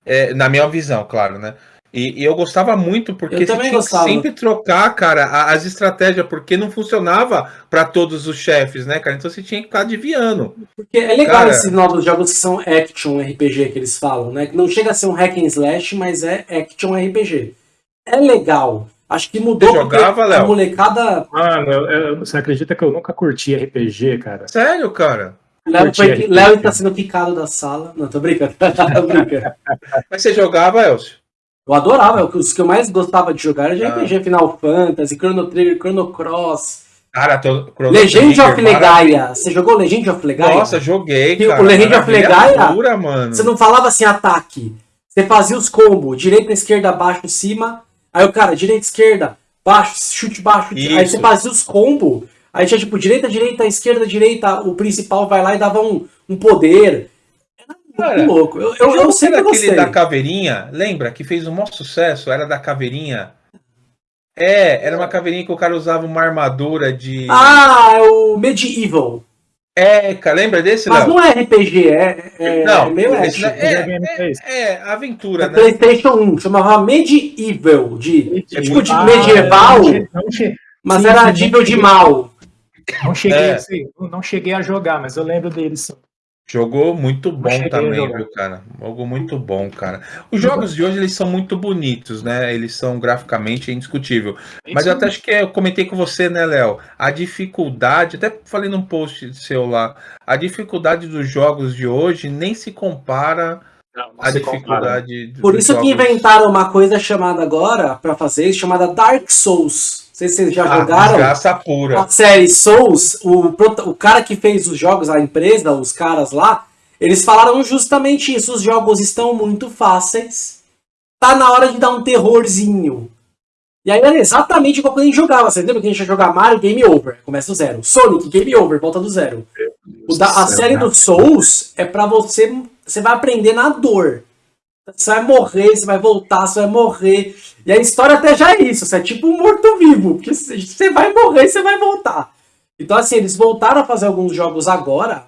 é, na minha visão, claro, né? E, e eu gostava muito porque Eu você tinha gostava. que sempre trocar, cara, a- as estratégias, porque não funcionava para todos os chefes, né, cara? Então você tinha que ficar adivinhando. Porque é legal Cara- esses novos jogos que são action RPG que eles falam, né? Que não chega a ser um hack and slash, mas é action RPG. É legal. Acho que mudou Você jogava, a Léo? molecada. Mano, eu- eu- você acredita que eu nunca curti RPG, cara? Sério, cara? Léo, foi- RPG. Léo está sendo quicado da sala. Não, tô brincando. tô brincando. Mas você jogava, Elcio? Eu adorava, os que eu mais gostava de jogar era de Ah. RPG, Final Fantasy, Chrono Trigger, Chrono Cross, Cara, tô, Chrono Legend Trigger, of mara- Legaia. Você jogou Legend of Legaia? Nossa, joguei, cara. o Legend of Legaia, pura, mano. Você não falava assim, ataque. Você fazia os combos, direita, esquerda, baixo, cima. Aí o cara, direita, esquerda, baixo, chute baixo. Aí Isso. você fazia os combos. Aí tinha tipo direita, direita, esquerda, direita. O principal vai lá e dava um, um poder. Cara, muito louco. Eu, eu, eu jogo sempre era aquele gostei. da caveirinha, lembra? Que fez o maior sucesso, era da caveirinha. É, era uma caveirinha que o cara usava uma armadura de. Ah, é o Medieval. É, cara, lembra desse, Mas Léo? não é RPG, é, é, Não, é meio esse não- é, é, é, aventura, É né? PlayStation 1, chamava Medieval, de, É tipo de Ah, medieval, não não che- mas sim, era nível não de mal. Não cheguei, É. a não cheguei a jogar, mas eu lembro deles. sim. Jogou muito bom também, viu, cara? Jogo muito bom, cara. Os jogos de hoje, eles são muito bonitos, né? Eles são graficamente indiscutível. Mas eu até acho que eu comentei com você, né, Léo? A dificuldade, até falei num post seu lá, a dificuldade dos jogos de hoje nem se compara Não, não compara. dificuldade Por isso que jogos- inventaram uma coisa chamada agora, pra fazer chamada Dark Souls. Não sei se vocês já Ah, jogaram. desgraça pura. A série Souls, o, o cara que fez os jogos, a empresa, os caras lá, eles falaram justamente isso. Os jogos estão muito fáceis. Tá na hora de dar um terrorzinho. E aí era exatamente igual quando a gente jogava. Você lembra que a gente ia jogar Mario, game over. Começa do zero. Sonic, game over, volta do zero. O da- a Céu, série né? do Souls é pra você. Você vai aprender na dor. Você vai morrer, você vai voltar, você vai morrer. E a história até já é isso. Você é tipo um morto-vivo. Porque você vai morrer e você vai voltar. Então, assim, eles voltaram a fazer alguns jogos agora.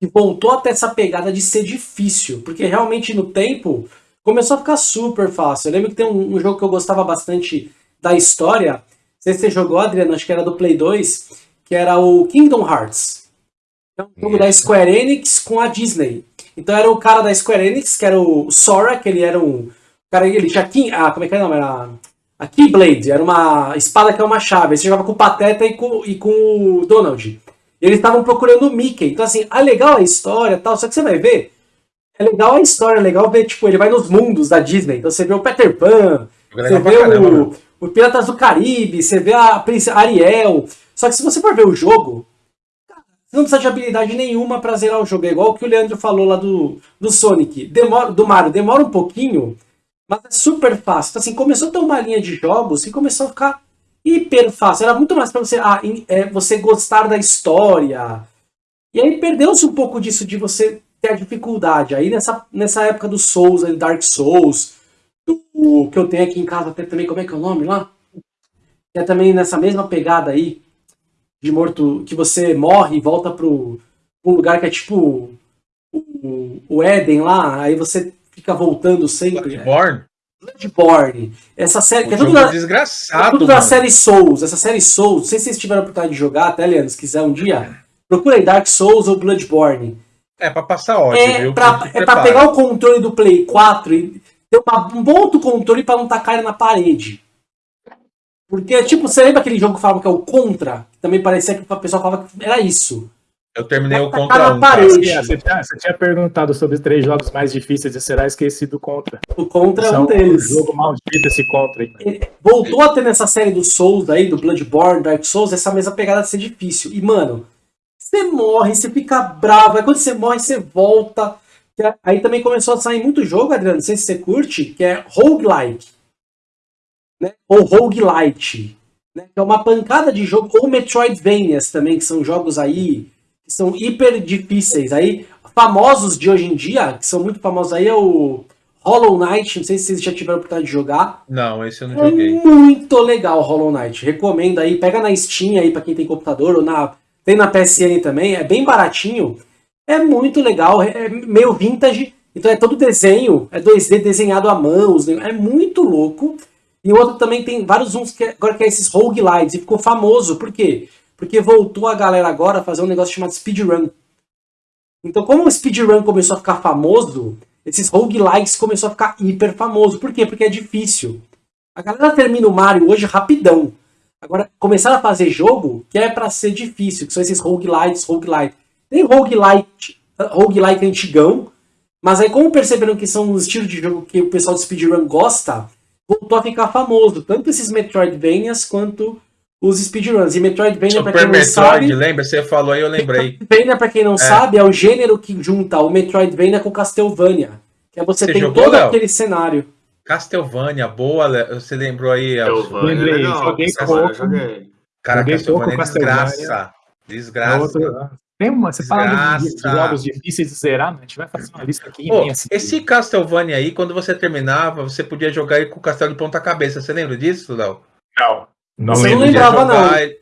E voltou até essa pegada de ser difícil. Porque realmente no tempo começou a ficar super fácil. Eu lembro que tem um, um jogo que eu gostava bastante da história. Não sei se você jogou, Adriano, acho que era do Play 2. Que era o Kingdom Hearts. É um jogo da Square Enix com a Disney. Então era o cara da Square Enix, que era o Sora, que ele era um. O cara, ele tinha. Ah, como é que é o nome? Era a Keyblade, era uma espada que é uma chave. Você jogava com o Pateta e com, e com o Donald. E eles estavam procurando o Mickey. Então, assim, ah, legal a história e tal. Só que você vai ver. É legal a história, é legal ver, tipo, ele vai nos mundos da Disney. Então você vê o Peter Pan, você vê caramba, né? o, o Piratas do Caribe, você vê a Princesa Ariel. Só que se você for ver o jogo, você não precisa de habilidade nenhuma pra zerar o jogo. É igual o que o Leandro falou lá do, do Sonic. Demora, do Mario, demora um pouquinho, mas é super fácil. Então, assim, começou a ter uma linha de jogos que começou a ficar hiper fácil. Era muito mais pra você, ah, é, você gostar da história. E aí perdeu-se um pouco disso de você ter a dificuldade. Aí nessa, nessa época do Souls, Dark Souls, do, que eu tenho aqui em casa até também, como é que é o nome lá? é também nessa mesma pegada aí, de morto, que você morre e volta pro, pro lugar que é tipo o, o Éden lá, aí você fica voltando sempre. Bloodborne? Bloodborne. Essa série. Que é tudo, da, desgraçado, é tudo da mano. série Souls. Essa série Souls, não sei se vocês tiveram a oportunidade de jogar, até, Leandro, se quiser um dia. Procura aí Dark Souls ou Bloodborne. É pra passar ódio, É viu? pra, é pra pegar o controle do Play 4 e ter uma- um bom outro controle pra não tacar ele na parede. Porque, tipo, você lembra aquele jogo que falava que é o Contra? Que também parecia que o pessoal falava que era isso. Eu terminei o contra na um. parede. cara. Sim, Você tinha, você tinha perguntado sobre os três jogos mais difíceis e será esquecido contra. O Contra é um deles. jogo maldito esse contra aí. Voltou a ter nessa série do Souls aí, do Bloodborne, Dark Souls, essa mesma pegada de ser difícil. E, mano, você morre, você fica bravo, aí quando você morre, você volta. É- Aí também começou a sair muito jogo, Adriano, não sei se você curte, que é roguelike. Né? Ou roguelite. Né? Que é uma pancada de jogo, ou Metroidvanias também, que são jogos aí que são hiper difíceis. Aí, famosos de hoje em dia, que são muito famosos aí, é o Hollow Knight, não sei se vocês já tiveram a oportunidade de jogar. Não, esse eu não É joguei. muito legal Hollow Knight. Recomendo aí. Pega na Steam aí pra quem tem computador ou na tem na PSN também. É bem baratinho. É muito legal. É meio vintage. Então é todo desenho. É 2D desenhado à mão. É muito louco. E o outro também tem vários uns que agora que é esses roguelites. E ficou famoso. Por quê? Porque voltou a galera agora a fazer um negócio chamado speedrun. Então, como o speedrun começou a ficar famoso, esses roguelites começou a ficar hiper famoso. Por quê? Porque é difícil. A galera termina o Mario hoje rapidão. Agora, começaram a fazer jogo que é pra ser difícil, que são esses roguelites, roguelite. Tem roguelite, roguelike antigão, mas aí como perceberam que são os estilos de jogo que o pessoal do speedrun gosta, voltou a ficar famoso. Tanto esses Metroidvanias quanto os speedruns. E Metroidvania, pra Super quem não Metroid, sabe... lembra? Você falou aí, eu lembrei. Metroidvania, pra quem não sabe, é o gênero que junta o Metroidvania com Castlevania. Que é você, Você tem jogou, todo Léo? aquele cenário. Castlevania, boa, Le- você lembrou aí, é Lembrei, joguei pouco. Cara, Castlevania é desgraça. É Desgraça. Tem uma, você fala de, jogos difíceis de zerar, né? a gente vai fazer uma lista aqui Pô, imensa. esse Castlevania aí, quando você terminava, você podia jogar ele com o castelo de ponta cabeça. Você lembra disso, Léo? Não, não Você não lembrava, jogar ele-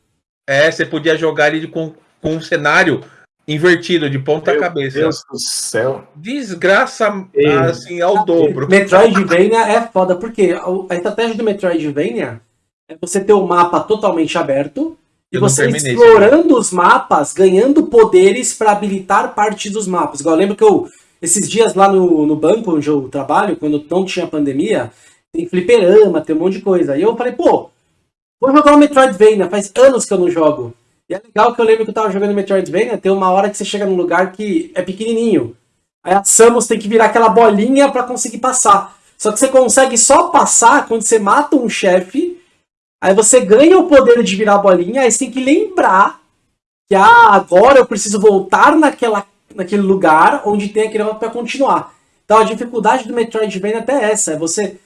É, você podia jogar ele com, com um cenário invertido, de ponta Meu cabeça. Deus do céu. Desgraça, Ei. assim, ao dobro. Metroidvania é foda, porque a a estratégia do Metroidvania é você ter o mapa totalmente aberto e você explorando os mapas, ganhando poderes para habilitar partes dos mapas. Igual eu lembro que eu, esses dias lá no, no banco onde eu trabalho, quando não tinha pandemia, tem fliperama, tem um monte de coisa. E eu falei, pô, vou jogar o Metroidvania, faz anos que eu não jogo. E é legal que eu lembro que eu tava jogando Metroidvania, tem uma hora que você chega num lugar que é pequenininho. Aí a Samus tem que virar aquela bolinha pra conseguir passar. Só que você consegue só passar quando você mata um chefe. Aí você ganha o poder de virar bolinha, aí você tem que lembrar que ah, agora eu preciso voltar naquela, naquele lugar onde tem aquele mapa pra continuar. Então a dificuldade do Metroidvania é até essa, é você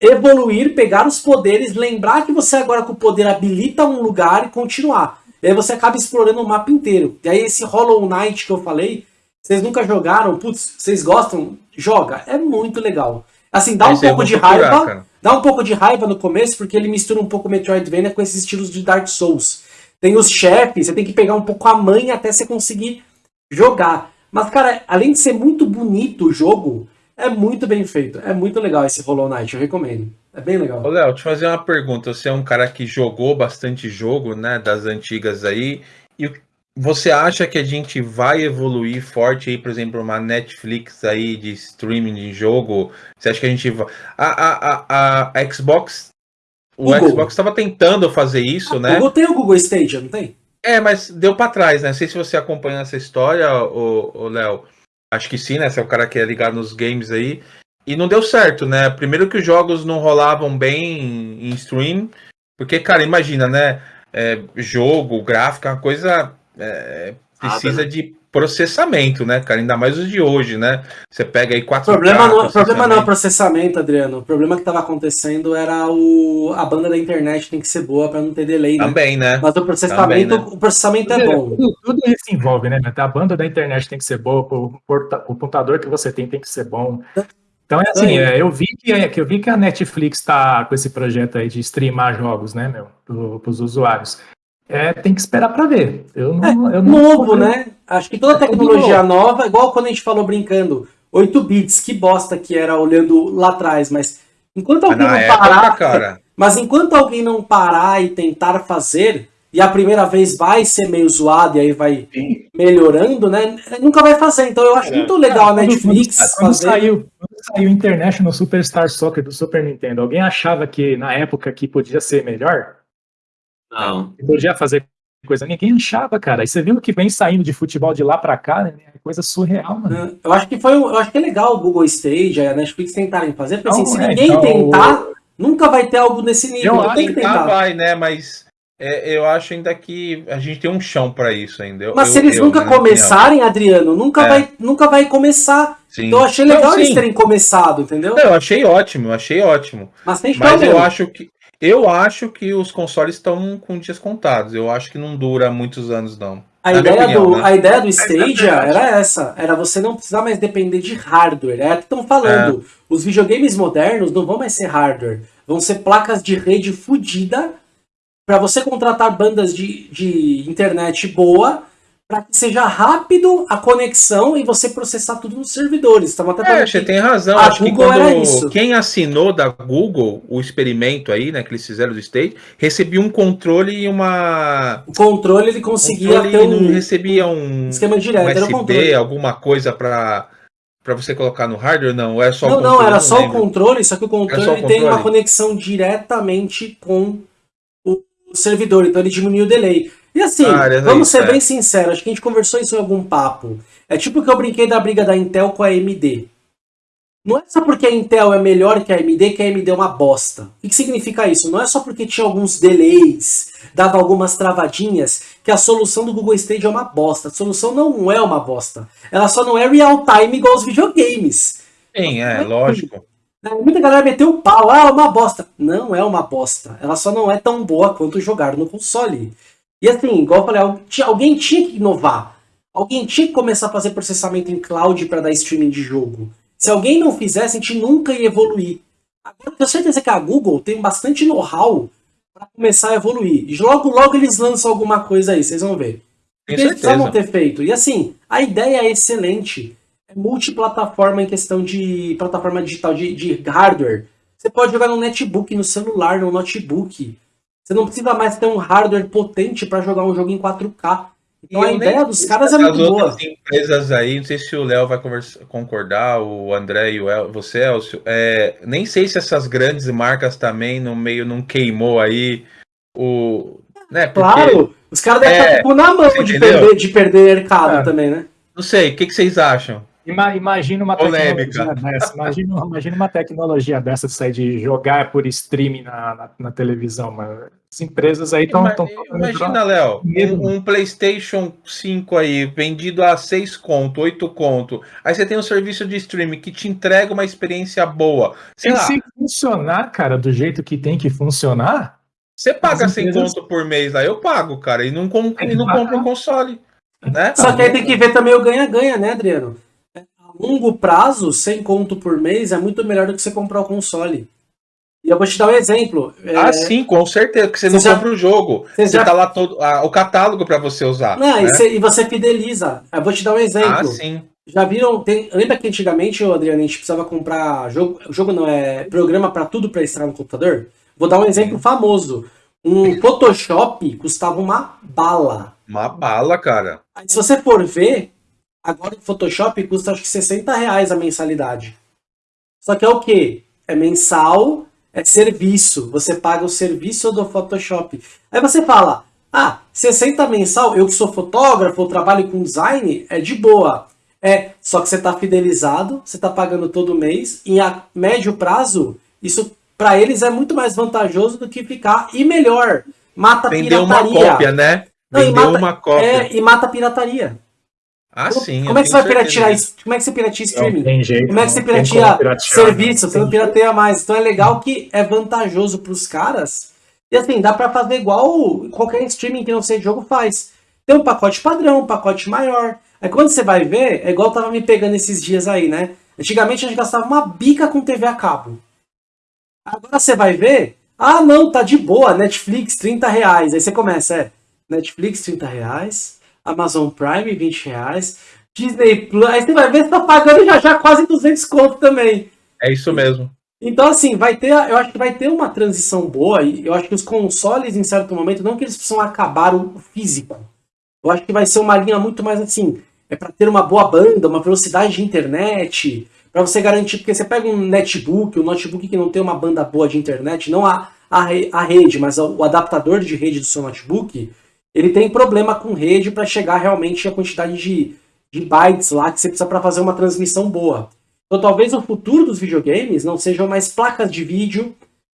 evoluir, pegar os poderes, lembrar que você agora com o poder habilita um lugar e continuar. E aí você acaba explorando o mapa inteiro. E aí esse Hollow Knight que eu falei, vocês nunca jogaram, putz, vocês gostam? Joga, é muito legal. Assim, dá um aí pouco de procurar, raiva, cara. dá um pouco de raiva no começo, porque ele mistura um pouco Metroidvania com esses estilos de Dark Souls. Tem os chefes, você tem que pegar um pouco a manha até você conseguir jogar. Mas, cara, além de ser muito bonito o jogo, é muito bem feito. É muito legal esse Hollow Knight, eu recomendo. É bem legal. Ô, Léo, eu fazer uma pergunta. Você é um cara que jogou bastante jogo, né, das antigas aí, e você acha que a gente vai evoluir forte aí, por exemplo, uma Netflix aí de streaming de jogo? Você acha que a gente vai... A, a, a, a Xbox... O Google. Xbox estava tentando fazer isso, O né? Google tem o Google Stadia, não tem? É, mas deu pra trás, né? Não sei se você acompanha essa história, ô Léo. Acho que sim, né? Você é o cara que é ligado nos games aí. E não deu certo, né? Primeiro que os jogos não rolavam bem em stream. Porque, cara, imagina, né? É, jogo, gráfico, é uma coisa. É, precisa né? de processamento, né, cara? Ainda mais os de hoje, né? Você pega aí O 4K. problema não, o problema não é o processamento. Adriano. O problema que estava acontecendo era o, a banda da internet tem que ser boa para não ter delay, né? Também, né? Mas o processamento, Também, né? o processamento é bom. Tudo, tudo isso envolve, né? A banda da internet tem que ser boa, o, porta- o computador que você tem tem que ser bom. Então é assim, é, eu vi que, é, que eu vi que a Netflix está com esse projeto aí de streamar jogos, né, meu, para os usuários. É, tem que esperar para ver. Eu não, é, eu não novo, né? Acho que toda é tecnologia nova, igual quando a gente falou brincando, 8 bits, que bosta que era olhando lá atrás, mas enquanto alguém não época, parar, cara. mas enquanto alguém não parar e tentar fazer, e a primeira vez vai ser meio zoado e aí vai Sim. melhorando, né? Nunca vai fazer. Então eu acho é. muito legal a Netflix quando, quando fazer. Saiu, quando saiu International Superstar Soccer do Super Nintendo, alguém achava que na época que podia ser melhor? Não. Que podia fazer coisa. Ninguém achava, cara. E você viu que vem saindo de futebol de lá para cá, né? É coisa surreal, mano. Eu acho que foi, eu acho que é legal o Google Stage, a Netflix tentarem fazer, porque assim, se é, ninguém então, tentar, nunca vai ter algo nesse nível. Eu tem que tentar. vai, né? Mas é, eu acho ainda que a gente tem um chão para isso ainda. Mas eu, se eles eu, nunca começarem, Adriano, nunca, é. vai, nunca vai começar. Sim. Então eu achei legal Não, eles terem começado, entendeu? eu achei ótimo, achei ótimo. Mas, tem Mas eu acho que eu acho que os consoles estão com dias contados. Eu acho que não dura muitos anos, não. A, ideia, opinião, do, né? a ideia do Stadia era essa, era você não precisar mais depender de hardware. É o que estão falando. É. Os videogames modernos não vão mais ser hardware, vão ser placas de rede fodida para você contratar bandas de, de internet boa para que seja rápido a conexão e você processar tudo nos servidores. Até é, você tem razão. A Acho Google que quando isso. quem assinou da Google o experimento aí, né, que eles fizeram do State, recebia um controle e uma. O controle ele conseguia controle, ter um. Não recebia um esquema direto, um USB, alguma coisa para para você colocar no hardware, não? É só não, não, era não só lembro. o controle, só que o controle, o controle, tem uma conexão diretamente com servidor, então ele diminui o delay. E assim, ah, vamos ser é. bem sinceros, acho que a gente conversou isso em algum papo. É tipo que eu brinquei da briga da Intel com a AMD. Não é só porque a Intel é melhor que a AMD que a AMD é uma bosta. O que significa isso? Não é só porque tinha alguns delays, dava algumas travadinhas, que a solução do Google Stage é uma bosta. A solução não é uma bosta. Ela só não é real time igual os videogames. Sim, é, lógico. Né? Muita galera meteu o pau, ah, é uma bosta. Não é uma bosta. Ela só não é tão boa quanto jogar no console. E assim, igual eu falei, alguém tinha que inovar. Alguém tinha que começar a fazer processamento em cloud para dar streaming de jogo. Se alguém não fizesse, a gente nunca ia evoluir. Agora, eu tenho certeza que a Google tem bastante know-how para começar a evoluir. E logo, logo eles lançam alguma coisa aí, vocês vão ver. Eles precisavam ter feito. E assim, a ideia é excelente multiplataforma em questão de plataforma digital de, de hardware. Você pode jogar no netbook, no celular, no notebook. Você não precisa mais ter um hardware potente para jogar um jogo em 4K. Então a ideia dos caras é muito boa. As empresas aí, não sei se o Léo vai concordar, o André e o El, você, Elcio, é, nem sei se essas grandes marcas também no meio não queimou aí o. Né, porque, claro, os caras devem é, estar na mão de perder, de perder mercado ah, também, né? Não sei, o que, que vocês acham? Imagina uma Polêmica. tecnologia dessa. Imagina, imagina, uma tecnologia dessa de sair de jogar por streaming na, na, na televisão. Mas as empresas aí estão. Imagina, Léo, um, um, PlayStation 5 aí vendido a 6 conto, 8 conto. Aí você tem um serviço de streaming que te entrega uma experiência boa. Sei e lá. se funcionar, cara, do jeito que tem que funcionar. Você paga 100 empresas... conto por mês lá, eu pago, cara, e não, com, e não compro um console. Né? Só que aí tem que ver também o ganha-ganha, né, Adriano? Longo prazo, sem conto por mês, é muito melhor do que você comprar o console. E eu vou te dar um exemplo. Ah, é... sim, com certeza, porque você, você não já... compra o jogo. Você, você já... tá lá todo o catálogo para você usar. Não, né? e, você, e, você, fideliza. Eu vou te dar um exemplo. Ah, sim. Já viram? Tem... Lembra que antigamente, Adriano, a gente precisava comprar jogo. Jogo não, é programa para tudo para instalar no computador? Vou dar um exemplo famoso. Um Photoshop custava uma bala. Uma bala, cara. Aí, se você for ver, Agora o Photoshop custa acho que 60 reais a mensalidade. Só que é o que? É mensal, é serviço. Você paga o serviço do Photoshop. Aí você fala, ah, 60 mensal, eu que sou fotógrafo, eu trabalho com design, é de boa. É, só que você está fidelizado, você está pagando todo mês, e a médio prazo, isso para eles é muito mais vantajoso do que ficar, e melhor, mata Vendeu pirataria. uma cópia, né? Vendeu Não, mata, uma cópia. É, e mata pirataria. Ah, sim. Como é que você vai piratear isso? Como é que você pirateia streaming? Não tem jeito, como é que você pirateia serviço? Você não pirateia mais. Então é legal que é vantajoso para os caras. E assim, dá para fazer igual qualquer streaming que não seja jogo faz. Tem um pacote padrão, um pacote maior. Aí quando você vai ver, é igual tava me pegando esses dias aí, né? Antigamente a gente gastava uma bica com TV a cabo. Agora você vai ver, ah não, tá de boa, Netflix 30 reais. Aí você começa, é, Netflix 30 reais, Amazon Prime 20 reais, Disney Plus, aí você vai ver, você tá pagando já já quase 200 conto também. É isso mesmo. Então, assim, vai ter, eu acho que vai ter uma transição boa, e eu acho que os consoles, em certo momento, não que eles precisam acabar o físico. Eu acho que vai ser uma linha muito mais assim, é para ter uma boa banda, uma velocidade de internet, para você garantir, porque você pega um netbook, um notebook que não tem uma banda boa de internet, não a, a, a rede, mas o adaptador de rede do seu notebook, ele tem problema com rede para chegar realmente a quantidade de, de bytes lá que você precisa para fazer uma transmissão boa. Então talvez o futuro dos videogames não sejam mais placas de vídeo,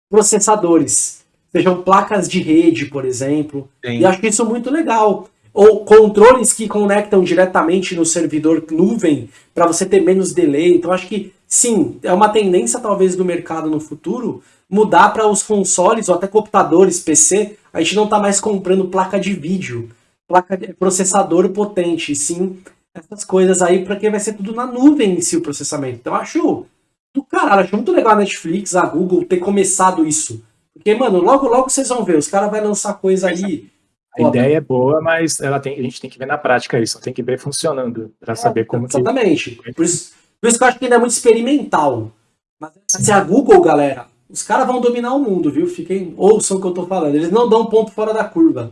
processadores, sejam placas de rede, por exemplo. Sim. E acho que isso é muito legal ou controles que conectam diretamente no servidor nuvem para você ter menos delay. Então acho que sim, é uma tendência talvez do mercado no futuro mudar para os consoles ou até computadores, PC. A gente não está mais comprando placa de vídeo, placa de processador potente, sim essas coisas aí, porque vai ser tudo na nuvem em si o processamento. Então acho do caralho, acho muito legal a Netflix, a Google ter começado isso. Porque, mano, logo logo vocês vão ver, os caras vão lançar coisa aí a ideia é boa, mas ela tem, a gente tem que ver na prática isso, tem que ver funcionando para saber como exatamente. que... Por isso, por isso que eu acho que ainda é muito experimental. Mas se a Google, galera, os caras vão dominar o mundo, viu? Fiquem, ouçam o que eu tô falando. Eles não dão ponto fora da curva.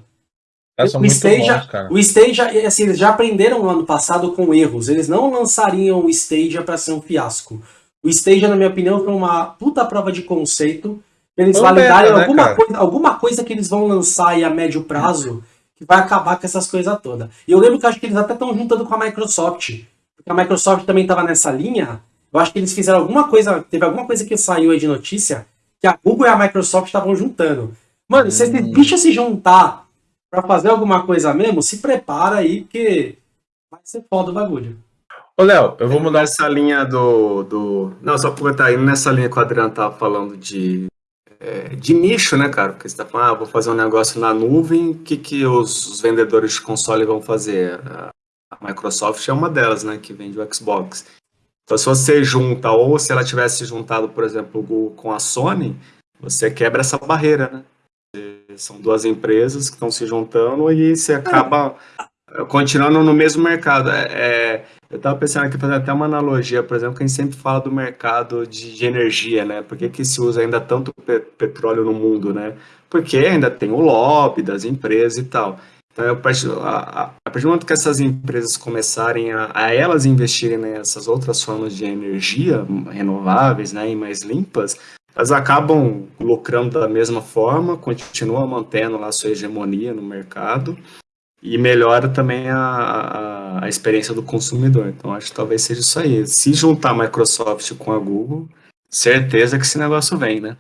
o Stadia, bons, o Stadia, assim, eles já aprenderam no ano passado com erros. Eles não lançariam o Stadia para ser um fiasco. O Stadia, na minha opinião, foi uma puta prova de conceito eles validarem né, alguma, coisa, alguma coisa que eles vão lançar aí a médio prazo que vai acabar com essas coisas todas. E eu lembro que acho que eles até estão juntando com a Microsoft. Porque a Microsoft também estava nessa linha. Eu acho que eles fizeram alguma coisa. Teve alguma coisa que saiu aí de notícia que a Google e a Microsoft estavam juntando. Mano, hum. se esses bichos se juntar para fazer alguma coisa mesmo, se prepara aí, porque vai ser foda o bagulho. Ô, Léo, eu vou mudar essa linha do. do... Não, só aproveitar aí nessa linha que o Adriano tava falando de é, de nicho, né, cara? Porque você está falando, ah, vou fazer um negócio na nuvem, o que, que os, os, vendedores de console vão fazer? A, Microsoft é uma delas, né, que vende o Xbox. Então, se você junta, ou se ela tivesse juntado, por exemplo, o Google com a Sony, você quebra essa barreira, né? São duas empresas que estão se juntando e você acaba continuando no mesmo mercado. É, é eu estava pensando aqui, fazer até uma analogia, por exemplo, que a gente sempre fala do mercado de, de energia, né? Por que, que se usa ainda tanto pe petróleo no mundo, né? Porque ainda tem o lobby das empresas e tal. Então, a partir, a, a partir do momento que essas empresas começarem a, a, elas investirem nessas outras formas de energia renováveis né, e mais limpas, elas acabam lucrando da mesma forma, continuam mantendo lá a sua hegemonia no mercado, e melhora também a, a, a, experiência do consumidor. Então, acho que talvez seja isso aí. Se juntar a Microsoft com a Google, certeza que esse negócio vem, né?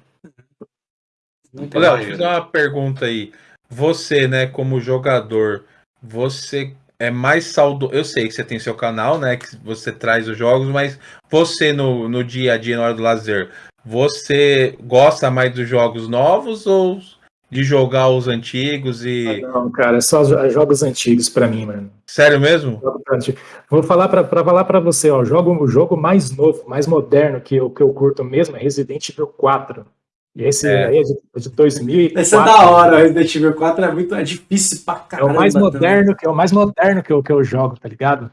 Léo, deixa eu fazer uma pergunta aí. Você, né, como jogador, você é mais saudoso. Eu sei que você tem seu canal, né? Que você traz os jogos, mas você no, no dia a dia, na hora do lazer, você gosta mais dos jogos novos ou de jogar os antigos e. Ah, não, cara, é só jogos antigos para mim, mano. Sério mesmo? Vou falar para falar para você, ó, jogo, o jogo mais novo, mais moderno que eu, que eu curto mesmo é Resident Evil 4. E esse é. aí é de, de 2004. Esse é da hora, Resident Evil 4 é muito é difícil pra caramba. É o mais moderno, que é o mais moderno que eu, que eu jogo, tá ligado?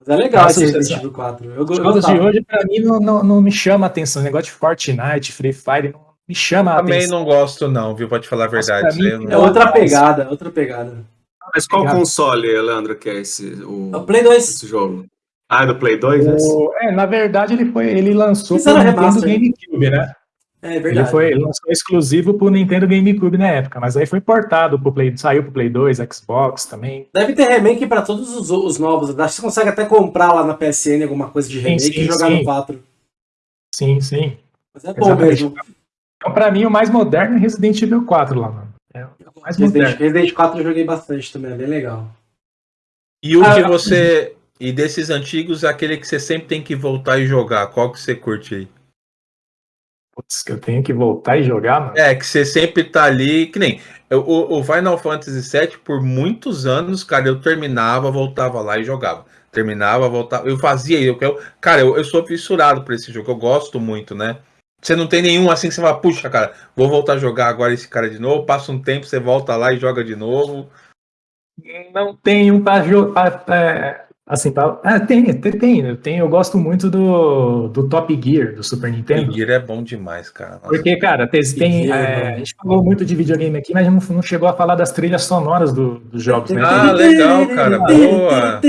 Mas é legal Nossa, esse Resident Evil 4. Eu, os jogos de hoje, pra mim, não, não, não me chama a atenção. O negócio de Fortnite, Free Fire, não, me chama a Também não gosto, não, viu? Pode falar a verdade. Mim, é outra pegada, outra pegada. Mas qual pegada. console, Leandro, que é esse? O, o Play 2. Esse jogo? Ah, é do Play 2? O, é, na verdade, ele foi. Ele lançou pro Nintendo GameCube, né? É verdade. Ele, foi, ele lançou exclusivo pro Nintendo GameCube na época, mas aí foi portado pro Play, saiu pro Play 2, Xbox também. Deve ter remake para todos os, os, novos. Acho que você consegue até comprar lá na PSN alguma coisa de remake sim, sim, e jogar sim. no 4. Sim, sim. Mas é bom mesmo. Então, pra mim, o mais moderno é Resident Evil 4 lá, mano. É o mais Resident, moderno. Resident 4 eu joguei bastante também, é bem legal. E o que ah, você. E desses antigos, aquele que você sempre tem que voltar e jogar, qual que você curte aí? Putz, que eu tenho que voltar e jogar, mano. É, que você sempre tá ali, que nem. O, o, Final Fantasy VII, por muitos anos, cara, eu terminava, voltava lá e jogava. Terminava, voltava. Eu fazia eu, eu Cara, eu, eu sou fissurado por esse jogo, eu gosto muito, né? Você não tem nenhum assim que você fala, puxa, cara, vou voltar a jogar agora esse cara de novo, passa um tempo, você volta lá e joga de novo. Não tem um para jogar. É, Assim, pra... ah, tem, tem, tem, eu gosto muito do, do Top Gear do Super Nintendo. Top Gear é bom demais, cara. Nossa. Porque, cara, tem, tem é, a gente falou muito de videogame aqui, mas não, não chegou a falar das trilhas sonoras do, dos jogos, né? Ah, legal, cara, boa.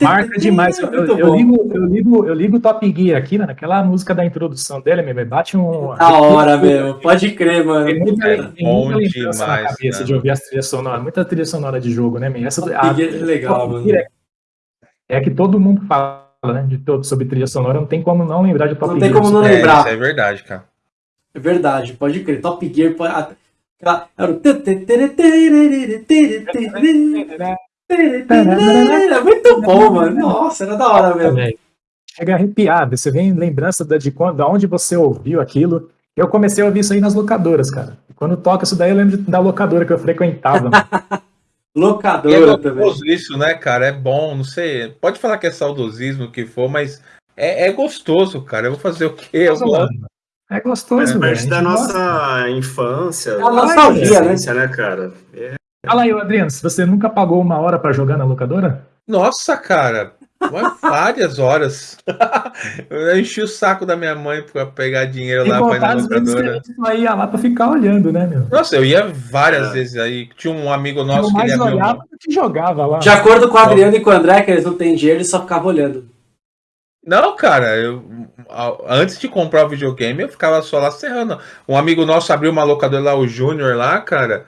Marca demais. Eu, eu, eu, ligo, eu, ligo, eu ligo o Top Gear aqui, né, naquela música da introdução dele, meu, bate um... Da hora, meu, pode crer, mano. Tem muita, é tem muita demais, na cabeça né? de ouvir as trilhas sonoras, muita trilha sonora de jogo, né, meu? Essa, Top a, Gear é legal, mano. É é que todo mundo fala, né, de todo sobre trilha sonora, não tem como não lembrar de Top Gear. Não tem como não lembrar. É, isso é verdade, cara. É verdade, pode crer. Top Gear, pode... Era o... É muito bom, mano. Nossa, era da hora mesmo. Chega a arrepiar, você vem lembrança de, quando, de onde você ouviu aquilo. Eu comecei a ouvir isso aí nas locadoras, cara. Quando toca isso daí, eu lembro da locadora que eu frequentava. Locadora é também. isso, né, cara? É bom, não sei. Pode falar que é saudosismo, o que for, mas é, é, gostoso, cara. Eu vou fazer o quê? Eu gosto. É gostoso, é parte da nossa infância. É a nostalgia, né? né, cara? É. Fala aí, Adriano, se você nunca pagou uma hora para jogar na locadora? Nossa, cara, várias horas. eu enchi o saco da minha mãe para pegar dinheiro lá para ir na locadora. Ia lá para ficar olhando, né, meu? Nossa, eu ia várias é. vezes aí. Tinha um amigo nosso que ele olhava que jogava lá. De acordo com o Adriano e com o André, que eles não têm dinheiro, eles só ficavam olhando. Não, cara, eu, antes de comprar o videogame, eu ficava só lá serrando. Um amigo nosso abriu uma locadora lá, o Júnior lá, cara.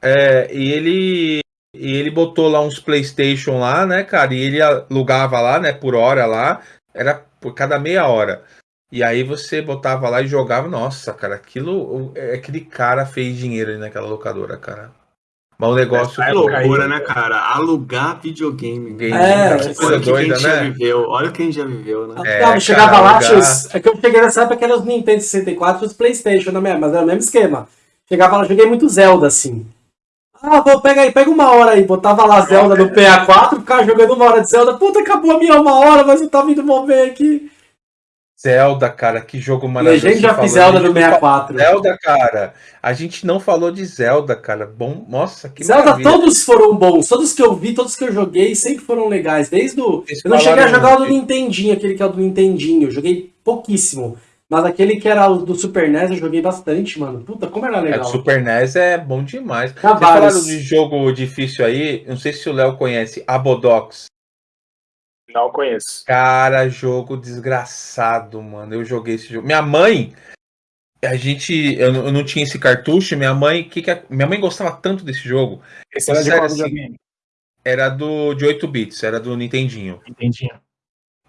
É, e ele e ele botou lá uns PlayStation lá, né, cara? E ele alugava lá, né, por hora lá. Era por cada meia hora. E aí você botava lá e jogava. Nossa, cara, aquilo. Aquele cara fez dinheiro ali naquela locadora, cara. Mas o negócio. É loucura, né, cara? Alugar videogame. Game, é, que coisa doida, né? Já viveu. Olha quem já viveu, né? É, cara, chegava lá, alugar... é que eu cheguei nessa época que era os Nintendo 64 e os PlayStation, né, mas era o mesmo esquema. Chegava lá, joguei muito Zelda, assim. Ah, vou pegar aí, pega uma hora aí. Botava lá Zelda no PA4, ficava jogando uma hora de Zelda. Puta, acabou a minha uma hora, mas eu tava indo mover aqui. Zelda, cara, que jogo maravilhoso. A gente já fez Zelda no 64. Zelda, cara. A gente não falou de Zelda, cara. Bom, nossa, que Zelda, maravilha. todos foram bons. Todos que eu vi, todos que eu joguei, sempre foram legais. Desde o. eu não cheguei a jogar o do Nintendinho, aquele que é o do Nintendinho. Eu joguei pouquíssimo. Mas aquele que era o do Super NES eu joguei bastante, mano. Puta, como era legal. É, o Super NES é bom demais. Tá Vocês falaram de jogo difícil aí, não sei se o Léo conhece, Abodox. Não conheço. Cara, jogo desgraçado, mano. Eu joguei esse jogo. Minha mãe, a gente, eu, eu não tinha esse cartucho. Minha mãe, que, que a, minha mãe gostava tanto desse jogo. Esse era de qual assim, Era do de 8 bits, era do Nintendinho. Nintendinho.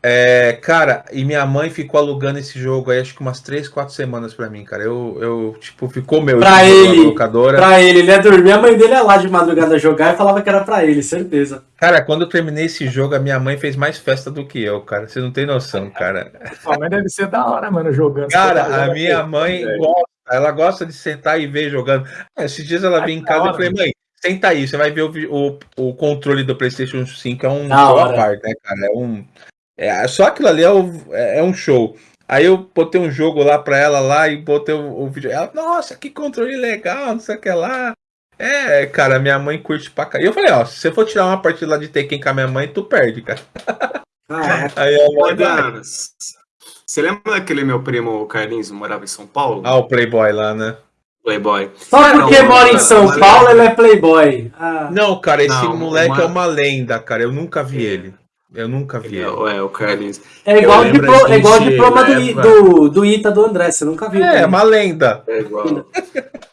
É, cara, e minha mãe ficou alugando esse jogo aí acho que umas 3, 4 semanas pra mim, cara. Eu, eu tipo, ficou meu. Pra ele, locadora. pra ele, ele ia dormir, a mãe dele ia lá de madrugada jogar e falava que era pra ele, certeza. Cara, quando eu terminei esse jogo, a minha mãe fez mais festa do que eu, cara. Você não tem noção, cara. Sua mãe deve ser da hora, mano, jogando. Cara, a minha mãe gosta, ela gosta de sentar e ver jogando. Esses dias ela veio em casa e falei, mãe, senta aí, você vai ver o, o, o controle do PlayStation 5, é um show parte, né, cara? É um. É, só aquilo ali é, o, é, é, um show. Aí eu botei um jogo lá pra ela lá e botei o, o vídeo. Ela, nossa, que controle legal, não sei o que lá. É, cara, minha mãe curte pra cá. E eu falei, ó, se você for tirar uma partida lá de Tekken com a minha mãe, tu perde, cara. Ah, é. Aí a mãe Você lembra daquele meu primo Carlinhos, morava em São Paulo? Ah, o Playboy lá, né? Playboy. Só porque não, mora em São Paulo, ele é Playboy. Ah. Não, cara, esse não, moleque uma... é uma lenda, cara. Eu nunca vi ele. Eu nunca vi. É, é o Carlinhos. É igual, o diplo, é igual o diploma do, época... do, do Ita do André, você nunca viu. É, é uma lenda. É igual.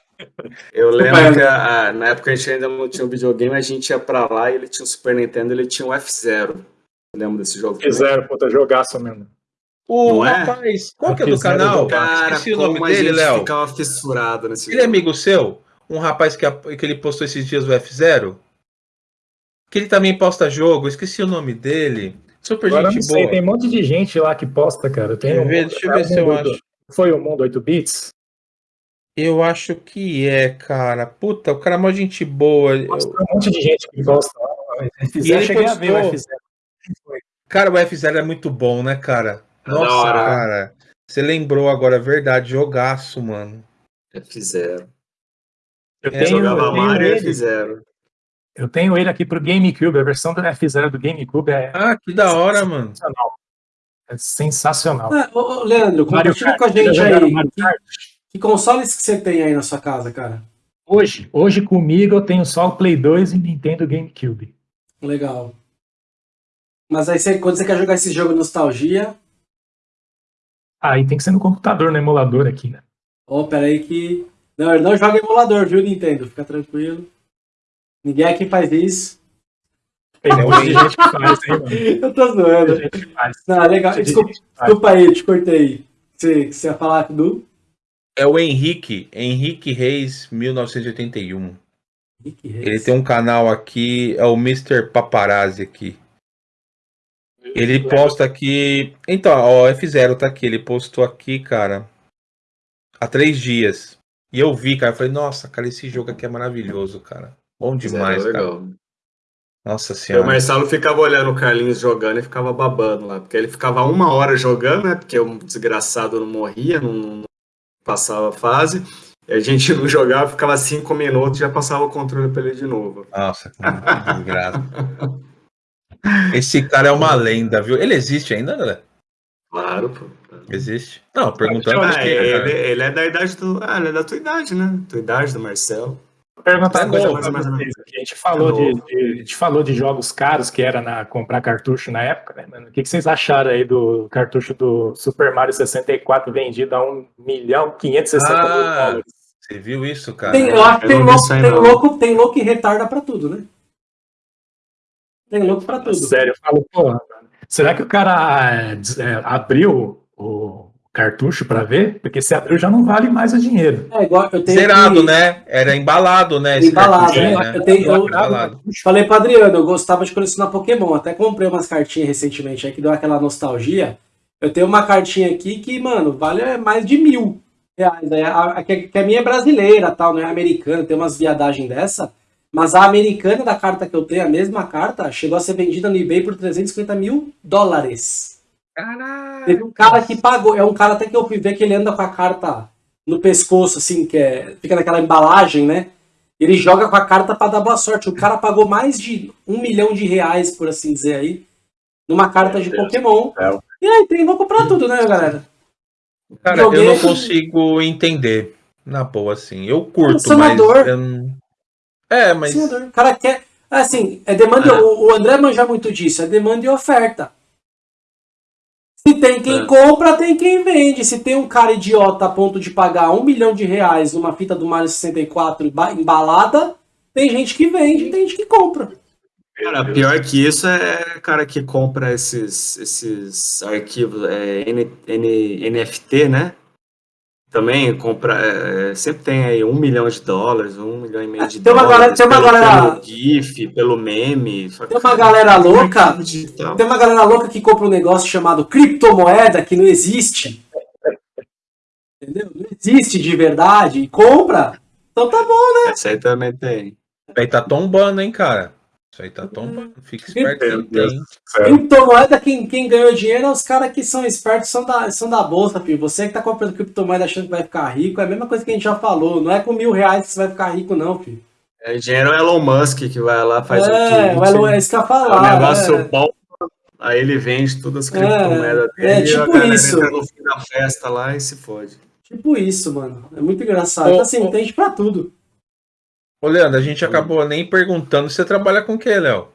Eu lembro que a, a, na época a gente ainda não tinha um videogame, a gente ia pra lá e ele tinha um Super Nintendo ele tinha um F0. Lembro desse jogo? F0, puta, jogaço mesmo. O é? rapaz, qual que é do canal? Cara, Esqueci o nome dele, Léo. ficava fissurado nesse Ele é jogo. é amigo seu? Um rapaz que, que ele postou esses dias o F0? Que ele também posta jogo, esqueci o nome dele. Super Agora gente boa. tem um monte de gente lá que posta, cara. Tem um, ver, deixa eu ver se eu acho. Foi o Mundo 8 Bits? Eu acho que é, cara. Puta, o cara é uma gente boa. Eu... um monte de gente que gosta. E ele cheguei a ver o F0. Cara, o F0 é muito bom, né, cara? Nossa, cara. Você lembrou agora, é verdade. Jogaço, mano. F0. Eu é, tenho, jogava eu tenho Mario ele. F0. Eu tenho ele aqui pro GameCube, a versão do F0 do GameCube é. Ah, que da hora, mano. É sensacional. Ah, ô, Leandro, compartilha com a gente aí. Que, que, consoles que você tem aí na sua casa, cara? Hoje, hoje comigo eu tenho só o Play 2 e Nintendo GameCube. Legal. Mas aí você, quando você quer jogar esse jogo nostalgia. Aí tem que ser no computador, no emulador aqui, né? Ô, oh, peraí que. Não, ele não joga emulador, viu, Nintendo? Fica tranquilo. Ninguém aqui faz isso. Tem um monte de gente que faz, hein, mano? Eu tô zoando. Não, legal. Desculpa, desculpa aí, te cortei. Você, você ia falar do. É o Henrique, Henrique Reis, 1981. Henrique Reis. Ele tem um canal aqui, é o Mr. Paparazzi aqui. Ele posta aqui. Então, ó, F0 tá aqui. Ele postou aqui, cara, há três dias. E eu vi, cara, eu falei, nossa, cara, esse jogo aqui é maravilhoso, cara. Bom demais, cara. Legal. Nossa senhora. O Marcelo ficava olhando o Carlinhos jogando e ficava babando lá, porque ele ficava uma hora jogando, né? Porque o desgraçado não morria, não, não passava a fase. E a gente não jogava, ficava cinco minutos e já passava o controle pra ele de novo. Nossa, que desgraça. Esse cara é uma lenda, viu? Ele existe ainda, André? Claro, pô. Existe? Não, perguntando. Ah, ele, ele, é da idade do. Ah, ele é da tua idade, né? Tua idade do Marcelo perguntar uma coisa mais, mais A gente falou, de, de, a gente falou de jogos caros que era na comprar cartucho na época, né, mano? O que, que vocês acharam aí do cartucho do Super Mario 64 vendido a 1 milhão 560 ah, mil dólares? Você viu isso, cara? Tem, eu acho que tem louco, tem, louco, tem louco que retarda pra tudo, né? Tem louco pra tudo. Sério, eu falo, porra, será que o cara é, abriu o cartucho para ver, porque se abriu já não vale mais o dinheiro. É igual eu tenho Zerado, que... né? Era embalado, né? Embalado, né? né? Eu, tenho, eu, embalado. falei para Adriano, eu gostava de colecionar Pokémon, até comprei umas cartinhas recentemente aí que deu aquela nostalgia. Eu tenho uma cartinha aqui que, mano, vale mais de mil reais. Né? A, a, que a minha é brasileira, tal, não é americana, tem umas viadagens dessa. Mas a americana da carta que eu tenho, a mesma carta, chegou a ser vendida no eBay por 350 mil dólares. Caralho. Teve um cara que pagou, é um cara até que eu ver que ele anda com a carta no pescoço, assim, que é, fica naquela embalagem, né? Ele joga com a carta para dar boa sorte. O cara pagou mais de um milhão de reais, por assim dizer aí, numa carta de Pokémon. E aí, tem louco pra tudo, né, galera? Cara, Joguei... eu não consigo entender, na boa, assim. Eu curto, mas... Eu... É, mas... O cara quer... Assim, é demanda... Ah. O André manja muito disso, é demanda e oferta. Se tem quem é. compra, tem quem vende. Se tem um cara idiota a ponto de pagar um milhão de reais numa fita do Mario 64 embalada, tem gente que vende tem gente que compra. Cara, pior que isso é cara que compra esses, esses arquivos é, N, N, NFT, né? Também compra, é, sempre tem aí um milhão de dólares, um milhão e meio de tem uma dólares. Galera, tem uma pelo, galera. Pelo GIF, pelo meme. Tem uma galera louca. Tem uma galera louca que compra um negócio chamado criptomoeda que não existe. Entendeu? Não existe de verdade. E compra. Então tá bom, né? Essa aí também tem. Aí tá tombando, hein, cara. Isso aí tá tombando. Fica esperto quem tem. Criptomoeda, quem, quem ganhou dinheiro é os caras que são espertos, são da, são da bolsa, filho. Você que tá comprando criptomoeda achando que vai ficar rico, é a mesma coisa que a gente já falou. Não é com mil reais que você vai ficar rico, não, filho. É dinheiro é Elon Musk que vai lá, faz é, o tweet. É, isso que eu falar. É um negócio é. bom. Aí ele vende todas as criptomoedas é, dele. É tipo isso. no fim da festa lá e se fode. Tipo isso, mano. É muito engraçado. Então, assim, tem pra tudo. Ô, Leandro, a gente acabou nem perguntando. Você trabalha com o que, Léo?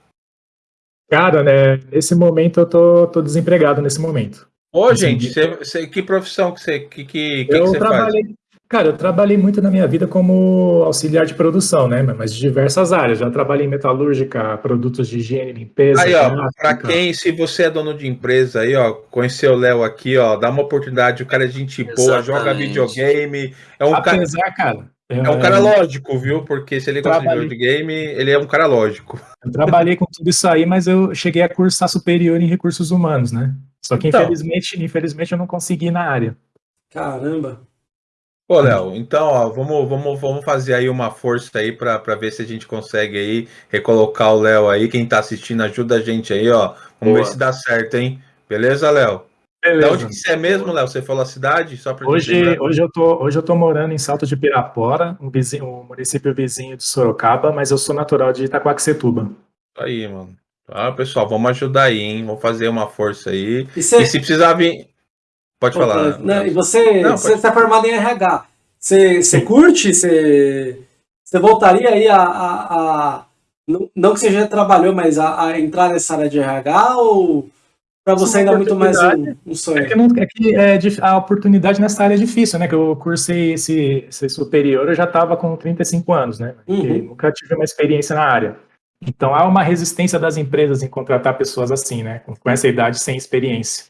Cara, né, nesse momento eu tô, tô desempregado nesse momento. Ô, assim, gente, você, você, que profissão que você, que, que, que, eu que trabalhei, faz? Cara, eu trabalhei muito na minha vida como auxiliar de produção, né? Mas de diversas áreas. Já trabalhei em metalúrgica, produtos de higiene limpeza. Aí, ó, para quem, se você é dono de empresa aí, ó, conheceu o Léo aqui, ó, dá uma oportunidade, o cara é gente boa, Exatamente. joga videogame. É um Apesar, cara, cara é um cara lógico, viu? Porque se ele gosta trabalhei... de game, ele é um cara lógico. Eu trabalhei com tudo isso aí, mas eu cheguei a cursar superior em recursos humanos, né? Só que então. infelizmente, infelizmente eu não consegui na área. Caramba. Ô, Léo, então, ó, vamos, vamos, vamos fazer aí uma força aí para ver se a gente consegue aí recolocar o Léo aí. Quem tá assistindo, ajuda a gente aí, ó. Vamos Boa. ver se dá certo, hein? Beleza, Léo? Beleza. De onde que você é mesmo, Léo? Você falou a cidade? Só pra hoje, hoje, eu tô, hoje eu tô morando em Salto de Pirapora, um, vizinho, um município vizinho de Sorocaba, mas eu sou natural de Itaquaquecetuba. Aí, mano. Ah, pessoal, vamos ajudar aí, hein? Vamos fazer uma força aí. E, cê... e se precisar vir. Pode falar. Não, e você, não, você está formado em RH. Você, você curte? Você, você voltaria aí a, a, a. não, que você já trabalhou, mas a, a entrar nessa área de RH ou para você ainda é muito mais um, um sonho? É que, não, é que é, a oportunidade nessa área é difícil, né? Que eu cursei esse, esse superior, eu já estava com 35 anos, né? Uhum. Nunca tive uma experiência na área. Então há uma resistência das empresas em contratar pessoas assim, né? Com, essa idade sem experiência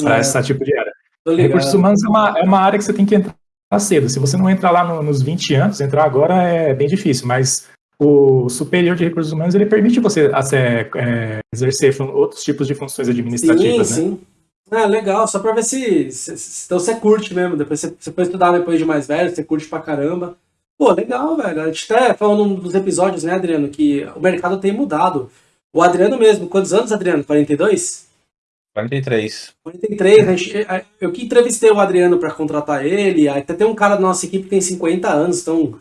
para é. esse tipo de área. Recursos humanos é uma, é uma área que você tem que entrar cedo. Se você não entrar lá no, nos 20 anos, entrar agora é bem difícil, mas o superior de recursos humanos ele permite você é, exercer outros tipos de funções administrativas. Sim, né? sim. Ah, legal, só para ver se, se, se, Então você curte mesmo. Depois você, você pode estudar depois de mais velho, você curte pra caramba. Pô, legal, velho. A gente até falou num dos episódios, né, Adriano, que o mercado tem mudado. O Adriano mesmo, quantos anos, Adriano? 42? 43. 43, a gente, eu que entrevistei o Adriano para contratar ele, até tem um cara da nossa equipe que tem 50 anos, então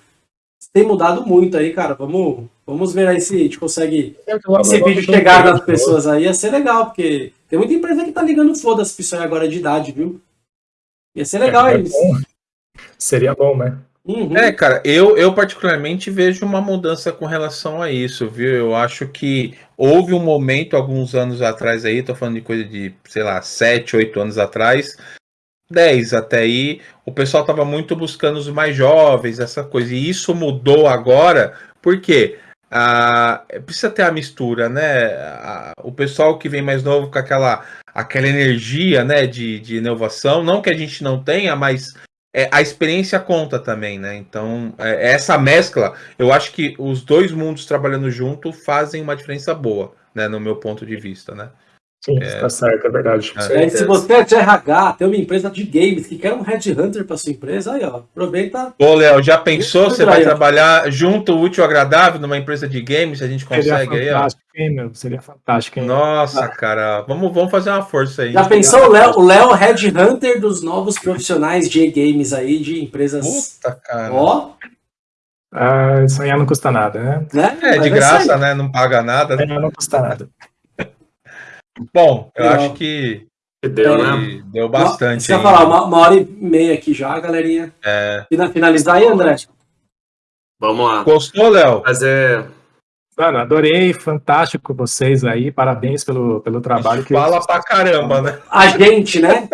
tem mudado muito aí, cara. Vamos, vamos ver aí se a gente consegue esse vídeo chegar nas pessoas aí. Ia ser legal, porque tem muita empresa que tá ligando foda-se pra isso aí agora de idade, viu? Ia ser legal é, é isso. Seria bom, né? Uhum. É, cara, eu, eu particularmente vejo uma mudança com relação a isso, viu? Eu acho que houve um momento, alguns anos atrás aí, tô falando de coisa de, sei lá, 7, 8 anos atrás, 10 até aí, o pessoal tava muito buscando os mais jovens, essa coisa. E isso mudou agora, porque ah, precisa ter a mistura, né? Ah, o pessoal que vem mais novo com aquela, aquela energia né, de, de inovação, não que a gente não tenha, mas é, a experiência conta também, né? Então, é, essa mescla, eu acho que os dois mundos trabalhando junto fazem uma diferença boa, né? No meu ponto de vista, né? Sim, é, tá certo, é verdade. É, se você é de RH, tem uma empresa de games que quer um headhunter para sua empresa, aí ó, aproveita. Ô, Léo, já pensou? Você vai trabalhar junto, útil, agradável numa empresa de games? A gente consegue seria aí, ó. Hein, meu? Seria fantástico, hein? Nossa, ah. cara, vamos, vamos fazer uma força aí. Já pensou o Léo, o Léo headhunter dos novos profissionais de games aí, de empresas. Puta, cara. Ó. Ah, sonhar não custa nada, né? né? É, de graça, né? Não paga nada. É, não custa nada. Bom, eu acho que deu, né? Deu bastante. Deixa eu falar, uma, uma, hora e meia aqui já, galerinha. É. Finalizar aí, André? Vamos lá. Gostou, Léo? Fazer. Mano, adorei, fantástico vocês aí, parabéns pelo, pelo trabalho. Que fala pra caramba, né? A gente, né?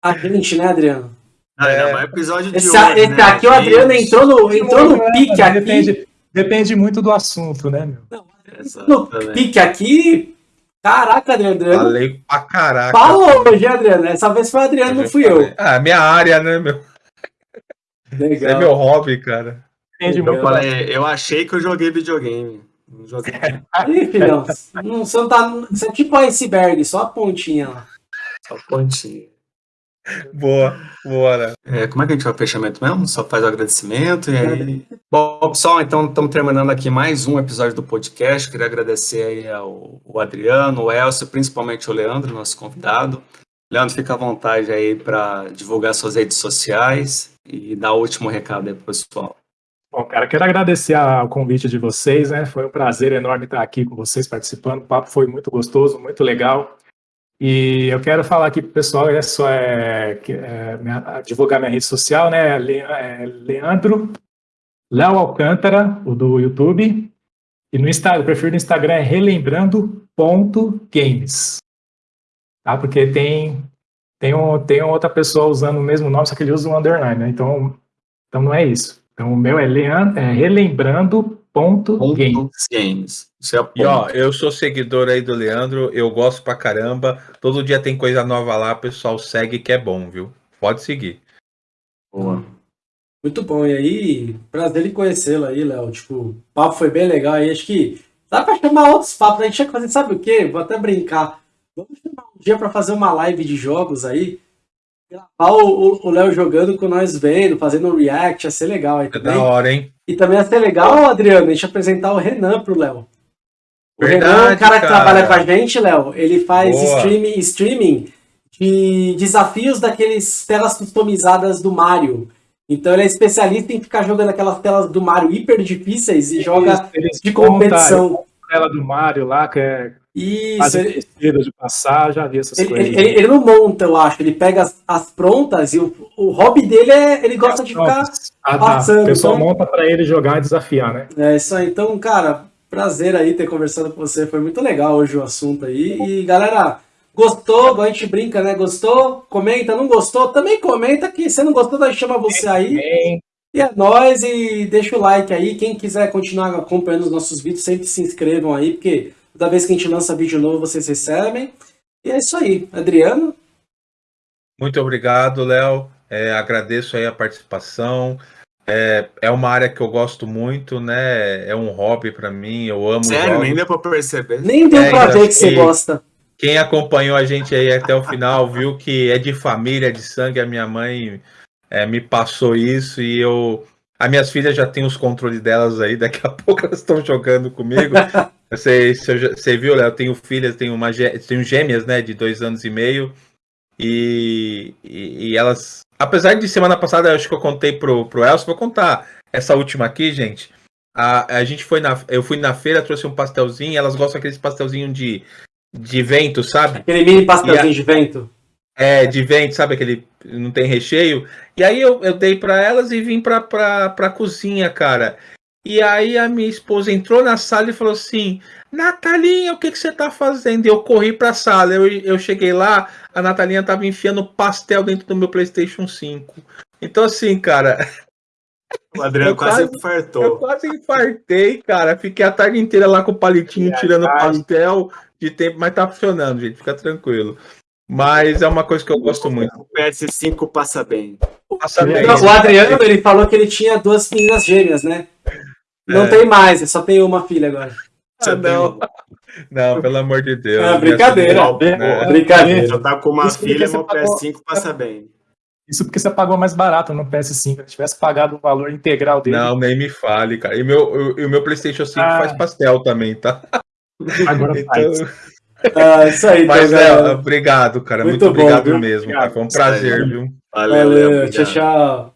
A gente, né, Adriano? Ah, é, é episódio de esse, hoje, esse né? aqui, o Adriano entrou no, entrou no pique aqui. Depende, depende muito do assunto, né, meu? Não, no pique aqui, Caraca, Adriano. Falei pra caraca. Falou hoje, Adriano. Essa vez foi o Adriano, não fui eu. Ah, minha área, né, meu? Legal. É meu hobby, cara. Eu, falei, eu achei que eu joguei videogame. Não joguei. Aí, filhão. Não, você, não tá, você é tipo iceberg, só a pontinha lá. Só a pontinha. Boa, bora. É, como é que a gente vai o fechamento mesmo? Só faz o agradecimento e aí. Bom, pessoal, então estamos terminando aqui mais um episódio do podcast. Queria agradecer aí ao, ao Adriano, o Elcio, principalmente o Leandro, nosso convidado. Leandro, fica à vontade aí para divulgar suas redes sociais e dar o último recado aí pro pessoal. Bom, cara, quero agradecer ao convite de vocês, né? Foi um prazer enorme estar aqui com vocês participando. O papo foi muito gostoso, muito legal. E eu quero falar aqui para o pessoal, é só é, é, minha, divulgar minha rede social, né? Le, é, Leandro Léo Alcântara, o do YouTube. E no Instagram, o perfil do Instagram é relembrando.games. Tá? Porque tem, tem, um, tem outra pessoa usando o mesmo nome, só que ele usa um underline, né? Então, então não é isso. Então o meu é, Leandro, é relembrando Ponto, ponto games. games. É e ó, eu sou seguidor aí do Leandro, eu gosto pra caramba. Todo dia tem coisa nova lá, pessoal segue que é bom, viu? Pode seguir. Boa. Muito bom. E aí, prazer em conhecê-lo aí, Léo. Tipo, o papo foi bem legal aí. Acho que dá pra chamar outros papos. A gente ia fazer, sabe o quê? Vou até brincar. Vamos chamar um dia pra fazer uma live de jogos aí. Gravar o Léo jogando com nós vendo, fazendo um react, ia ser legal aí É também. da hora, hein? E também ia ser legal, Adriano, a gente apresentar o Renan pro Léo. O Verdade, Renan é um cara que cara. trabalha com a gente, Léo. Ele faz streaming, streaming de desafios daqueles telas customizadas do Mario. Então ele é especialista em ficar jogando aquelas telas do Mario hiper difíceis e joga Eles de contam competição. Ela do Mario lá, que é Isso, quase ele, de passar, já vi essas ele, coisas. ele- ele- não monta, eu acho. Ele pega as, as prontas e o, o hobby dele é. Ele gosta de ficar. Ah, tá. passando, O pessoal então- monta pra ele jogar e desafiar, né? É isso aí. Então, cara, prazer aí ter conversado com você. Foi muito legal hoje o assunto aí. E galera, gostou? A gente brinca, né? Gostou? Comenta, não gostou? Também comenta que se não gostou, nós chama você aí. E é nóis e deixa o like aí. Quem quiser continuar acompanhando os nossos vídeos, sempre se inscrevam aí, porque toda vez que a gente lança vídeo novo, vocês recebem. E é isso aí. Adriano, Muito obrigado, Léo. É, agradeço aí a participação. É, é uma área que eu gosto muito, né? É um hobby pra mim. Eu amo Sério, jogos. nem deu pra perceber. nem deu É, pra ainda ver que você gosta. Quem acompanhou a gente aí até o final viu que é de família, de sangue. A minha mãe é, me passou isso e eu. As minhas filhas já têm os controles delas aí, daqui a pouco elas estão jogando comigo. Eu sei, você viu, Léo, eu tenho filhas, tenho, uma, tenho gêmeas, né, de dois anos e meio. E, e, e elas. Apesar de semana passada, acho que eu contei pro, pro Elcio, vou contar essa última aqui, gente. A, a gente foi na. Eu fui na feira, trouxe um pastelzinho, elas gostam daqueles pastelzinho de, de vento, sabe? Aquele mini pastelzinho de vento. É, de vento, sabe? Aquele não tem recheio. E aí eu, eu dei pra elas e vim pra, pra, pra cozinha, cara. E aí a minha esposa entrou na sala e falou assim: Natalinha, o que, que você tá fazendo? E eu corri pra sala. Eu, eu cheguei lá, a Natalinha tava enfiando pastel dentro do meu PlayStation 5. Então, assim, cara, O Adriano Eu quase quase- eu infartou. quase infartei, cara. Fiquei a tarde inteira lá com o palitinho tirando pastel de tempo, mas tá funcionando, gente. Fica tranquilo. Mas é uma coisa que eu gosto muito. O PS5 passa bem. Passa bem. Não, o Adriano, ele falou que ele tinha duas meninas gêmeas, né? Não É. tem mais, só tem uma filha agora. Ah, não. Não, pelo amor de Deus. Ah, brincadeira. assustou, né? Brincadeira. Já tá com uma Isso filha, meu pagou- PS5 passa bem. Isso porque você pagou mais barato no PS5. Se tivesse pagado o valor integral dele, Não, nem me fale, cara. E meu, o meu PlayStation 5 Ah. faz pastel também, tá? agora Então, faz. Ah, isso aí, então, mas, galera. Léo, obrigado, cara. Muito Muito, bom, obrigado viu? mesmo. Obrigado. Cara. Foi um prazer, Sério. viu? Valeu, Valeu, Léo, tchau, tchau.